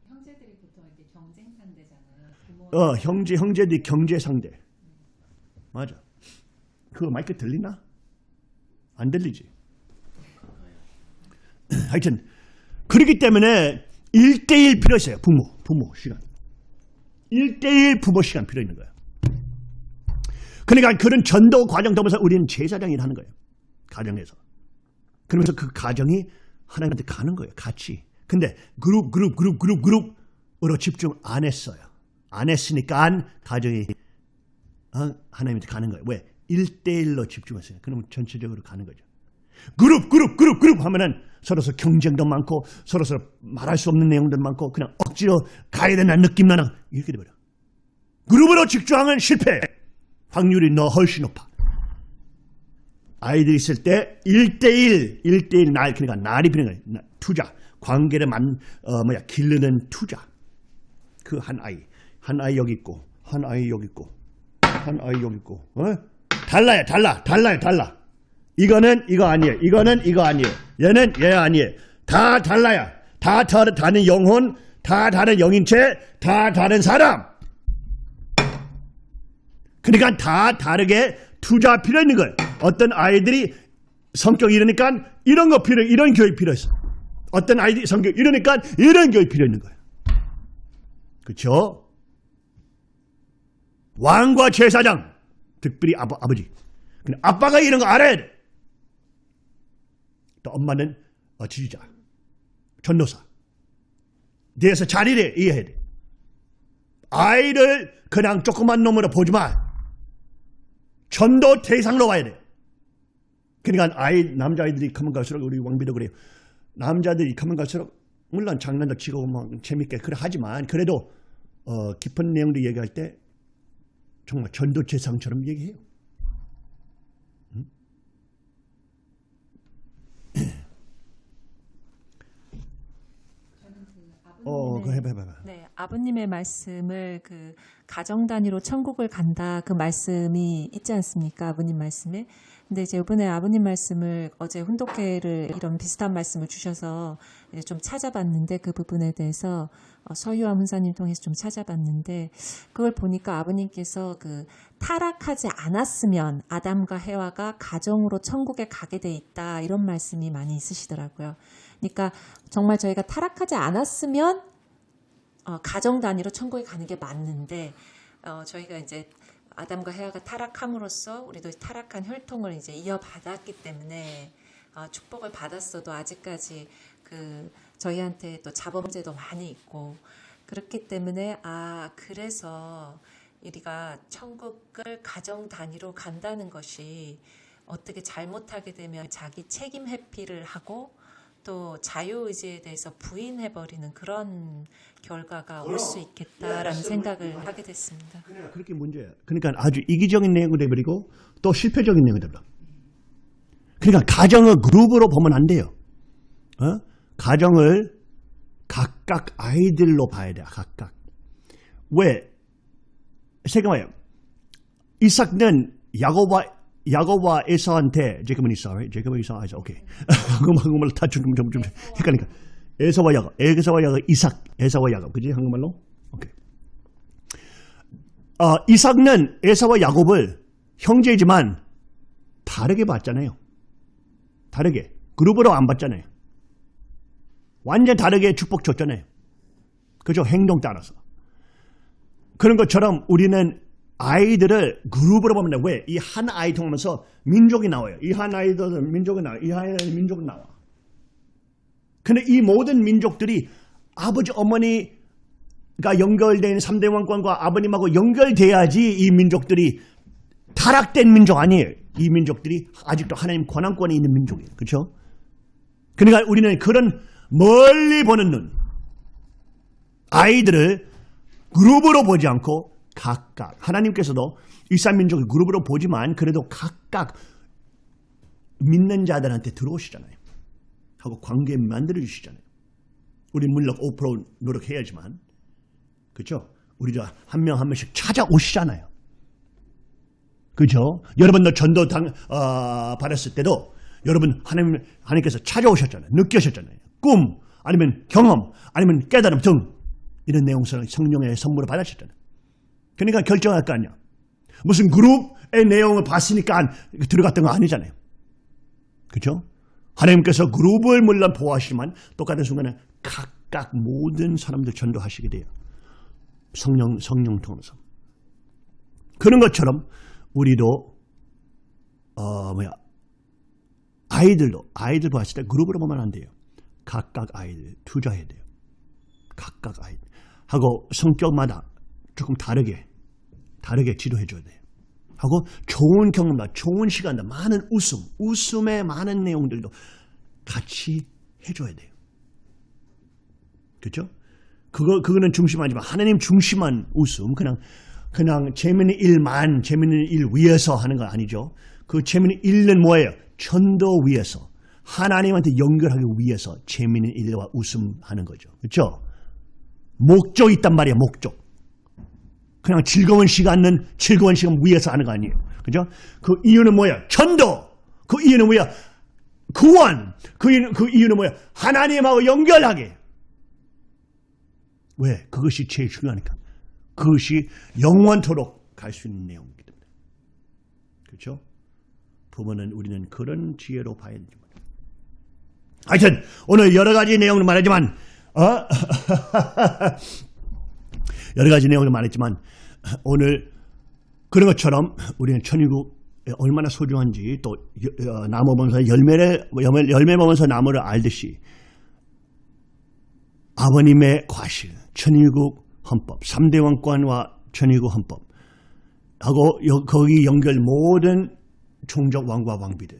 형제들이 보통 이렇게 경쟁 상대잖아요. 부모 어 형제 형제들이 경제 상대. 맞아. 그거 마이크 들리나? 안 들리지. 하여튼 그렇기 때문에 1대1 필요 있어요. 부모 부모 시간. 1대1 부모 시간 필요 있는 거예요 그러니까 그런 전도 과정 통해서 우리는 제사장이 하는 거예요 가정에서. 그러면서 그 가정이 하나님한테 가는 거예요 같이. 근데 그룹 그룹 그룹 그룹 그룹으로 집중 안 했어요. 안 했으니까 가정이 어? 하나님한테 가는 거예요. 왜? 1대1로 집중했어요. 그러면 전체적으로 가는 거죠. 그룹 그룹 그룹 그룹 하면은 서로서 경쟁도 많고 서로서 말할 수 없는 내용들 많고 그냥 억지로 가야 된다는 느낌 나는 이렇게 돼버려. 그룹으로 집중하면 실패. 확률이 너 훨씬 높아 아이들 있을 때 1대1 1대1 날 그러니까 날이 필요한 거예요. 나- 투자. 관계를 만 어, 뭐야 기르는 투자. 그 한 아이. 한 아이 여기 있고 한 아이 여기 있고 한 아이 여기 있고 어? 달라요 달라 달라요 달라. 이거는 이거 아니에요. 이거는 이거 아니에요. 얘는 얘 아니에요. 다 달라요. 다 다- 다른 영혼 다 다른 영인체 다 다른 사람. 그러니까 다 다르게 투자 필요 있는 거예요 어떤 아이들이 성격 이러니까 이런 거 필요 이런 교육 필요 있어 어떤 아이들이 성격 이러니까 이런 교육 필요 있는 거예요 그렇죠? 왕과 제사장, 특별히 아버, 아버지. 근데 아빠가 이런 거 알아야 돼. 또 엄마는 어, 지지자, 전도사. 대해서 자리를 이해해야 돼. 아이를 그냥 조그만 놈으로 보지 마. 전도 대상으로 와야 돼. 그러니까 아이 남자아이들이 가면 갈수록 우리 왕비도 그래요. 남자들이 가면 갈수록 물론 장난도 치고 막 재밌게 그래 하지만 그래도 어, 깊은 내용도 얘기할 때 정말 전도 재상처럼 얘기해요. 응? 어, 해봐, 해봐. 해봐. 네, 아버님의 말씀을 그 가정 단위로 천국을 간다 그 말씀이 있지 않습니까? 아버님 말씀에. 근데 이제 이번에 아버님 말씀을 어제 훈독회를 이런 비슷한 말씀을 주셔서 좀 찾아봤는데 그 부분에 대해서 어, 서유암 훈사님 통해서 좀 찾아봤는데 그걸 보니까 아버님께서 그 타락하지 않았으면 아담과 해와가 가정으로 천국에 가게 돼 있다 이런 말씀이 많이 있으시더라고요. 그러니까 정말 저희가 타락하지 않았으면 어, 가정 단위로 천국에 가는 게 맞는데 어, 저희가 이제 아담과 해와가 타락함으로써 우리도 타락한 혈통을 이제 이어받았기 때문에 아, 축복을 받았어도 아직까지 그 저희한테 또 문제도 많이 있고 그렇기 때문에 아 그래서 우리가 천국을 가정 단위로 간다는 것이 어떻게 잘못하게 되면 자기 책임 회피를 하고 또 자유의지에 대해서 부인해버리는 그런 결과가 올 수 있겠다라는 생각을 하게 됐습니다. 그렇게 문제야. 그러니까 아주 이기적인 내용이 돼버리고 또 실패적인 내용이 돼버려. 그러니까 가정을 그룹으로 보면 안 돼요. 어? 가정을 각각 아이들로 봐야 돼. 각각. 왜? 생각해요. 이삭은 야곱과 야곱과 에서한테 제이콥은 이사, 제이콥은 이사, 아이사, 오케이. 한국말 한국말로 다 좀, 좀, 좀 헷갈리니까. 에서와 야곱, 에서와 야곱, 이삭, 에서와 야곱, 그지 한국말로? 오케이. 어, 이삭은 에서와 야곱을 형제지만 다르게 봤잖아요. 다르게. 그룹으로 안 봤잖아요. 완전 다르게 축복 줬잖아요. 그죠? 행동 따라서. 그런 것처럼 우리는 아이들을 그룹으로 보면 돼. 왜? 이 한 아이 통하면서 민족이 나와요. 이 한 아이들은 민족이 나와요. 이한 아이들은 민족이 나와. 근데 이 모든 민족들이 아버지, 어머니가 연결된 3대 왕권과 아버님하고 연결돼야지 이 민족들이 타락된 민족 아니에요. 이 민족들이 아직도 하나님 권한권에 있는 민족이에요. 그렇죠? 그러니까 우리는 그런 멀리 보는 눈, 아이들을 그룹으로 보지 않고 각각 하나님께서도 일산민족을 그룹으로 보지만 그래도 각각 믿는 자들한테 들어오시잖아요. 하고 관계 만들어 주시잖아요. 우리 물론 5% 노력해야지만 그렇죠? 우리도 한명 한 명씩 찾아오시잖아요. 그죠? 여러분도 전도 당, 어, 받았을 때도 여러분 하나님, 하나님께서 찾아오셨잖아요. 느끼셨잖아요. 꿈, 아니면 경험, 아니면 깨달음 등 이런 내용을 성령의 선물을 받으셨잖아요. 그러니까 결정할 거 아니야. 무슨 그룹의 내용을 봤으니까 들어갔던 거 아니잖아요. 그죠? 하나님께서 그룹을 물론 보호하시지만 똑같은 순간에 각각 모든 사람들 전도하시게 돼요. 성령, 성령 통해서. 그런 것처럼 우리도 어 뭐야 아이들도 아이들 봤을 때 그룹으로 보면 안 돼요. 각각 아이들 투자해야 돼요. 각각 아이들 하고 성격마다 조금 다르게 다르게 지도해 줘야 돼요. 하고 좋은 경험다, 좋은 시간다, 많은 웃음, 웃음의 많은 내용들도 같이 해줘야 돼요. 그렇죠? 그거 그거는 중심하지만 하나님 중심한 웃음, 그냥 그냥 재밌는 일만 재밌는 일 위해서 하는 거 아니죠. 그 재밌는 일은 뭐예요? 전도 위해서 하나님한테 연결하기 위해서 재밌는 일과 웃음 하는 거죠. 그렇죠? 목적이 있단 말이에요. 목적. 그냥 즐거운 시간은 즐거운 시간 위해서 하는 거 아니에요. 그죠? 그 이유는 뭐야? 전도. 그 이유는 뭐야? 구원. 그 이유는, 그 이유는 뭐야? 하나님하고 연결하게. 왜? 그것이 제일 중요하니까. 그것이 영원토록 갈 수 있는 내용이기 때문에. 그렇죠? 부모는 우리는 그런 지혜로 봐야 됩니다. 하여튼 오늘 여러 가지 내용을 말하지만 어? 여러 가지 내용을 말했지만 오늘 그런 것처럼 우리는 천일국 얼마나 소중한지 또 여- 어, 나무 보면서 열매를 열매, 보면서 나무를 알듯이 아버님의 과실, 천일국 헌법, 3대 왕권과 천일국 헌법 하고 여- 거기 연결 모든 종족 왕과 왕비들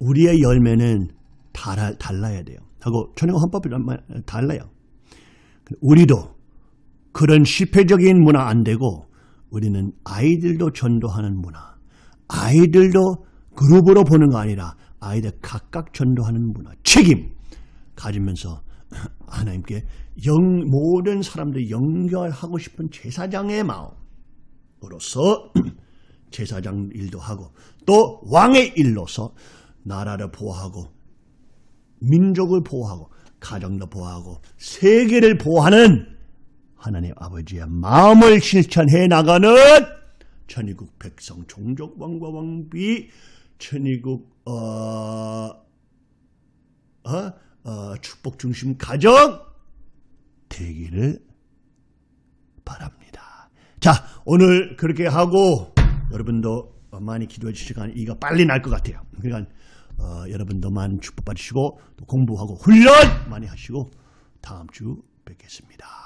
우리의 열매는 달아, 달라야 돼요. 하고 천일국 헌법이 달라요. 우리도 그런 실패적인 문화 안 되고 우리는 아이들도 전도하는 문화, 아이들도 그룹으로 보는 거 아니라 아이들 각각 전도하는 문화, 책임 가지면서 하나님께 영, 모든 사람들 연결하고 싶은 제사장의 마음으로서 제사장 일도 하고 또 왕의 일로서 나라를 보호하고 민족을 보호하고 가정도 보호하고 세계를 보호하는 하나님 아버지의 마음을 실천해 나가는 천의국 백성 종족 왕과 왕비 천의국 어, 어, 어, 축복 중심 가정 되기를 바랍니다. 자 오늘 그렇게 하고 여러분도 많이 기도해 주시간 이가 빨리 날 것 같아요. 그러니까 어, 여러분도 많은 축복 받으시고 또 공부하고 훈련 많이 하시고 다음 주 뵙겠습니다.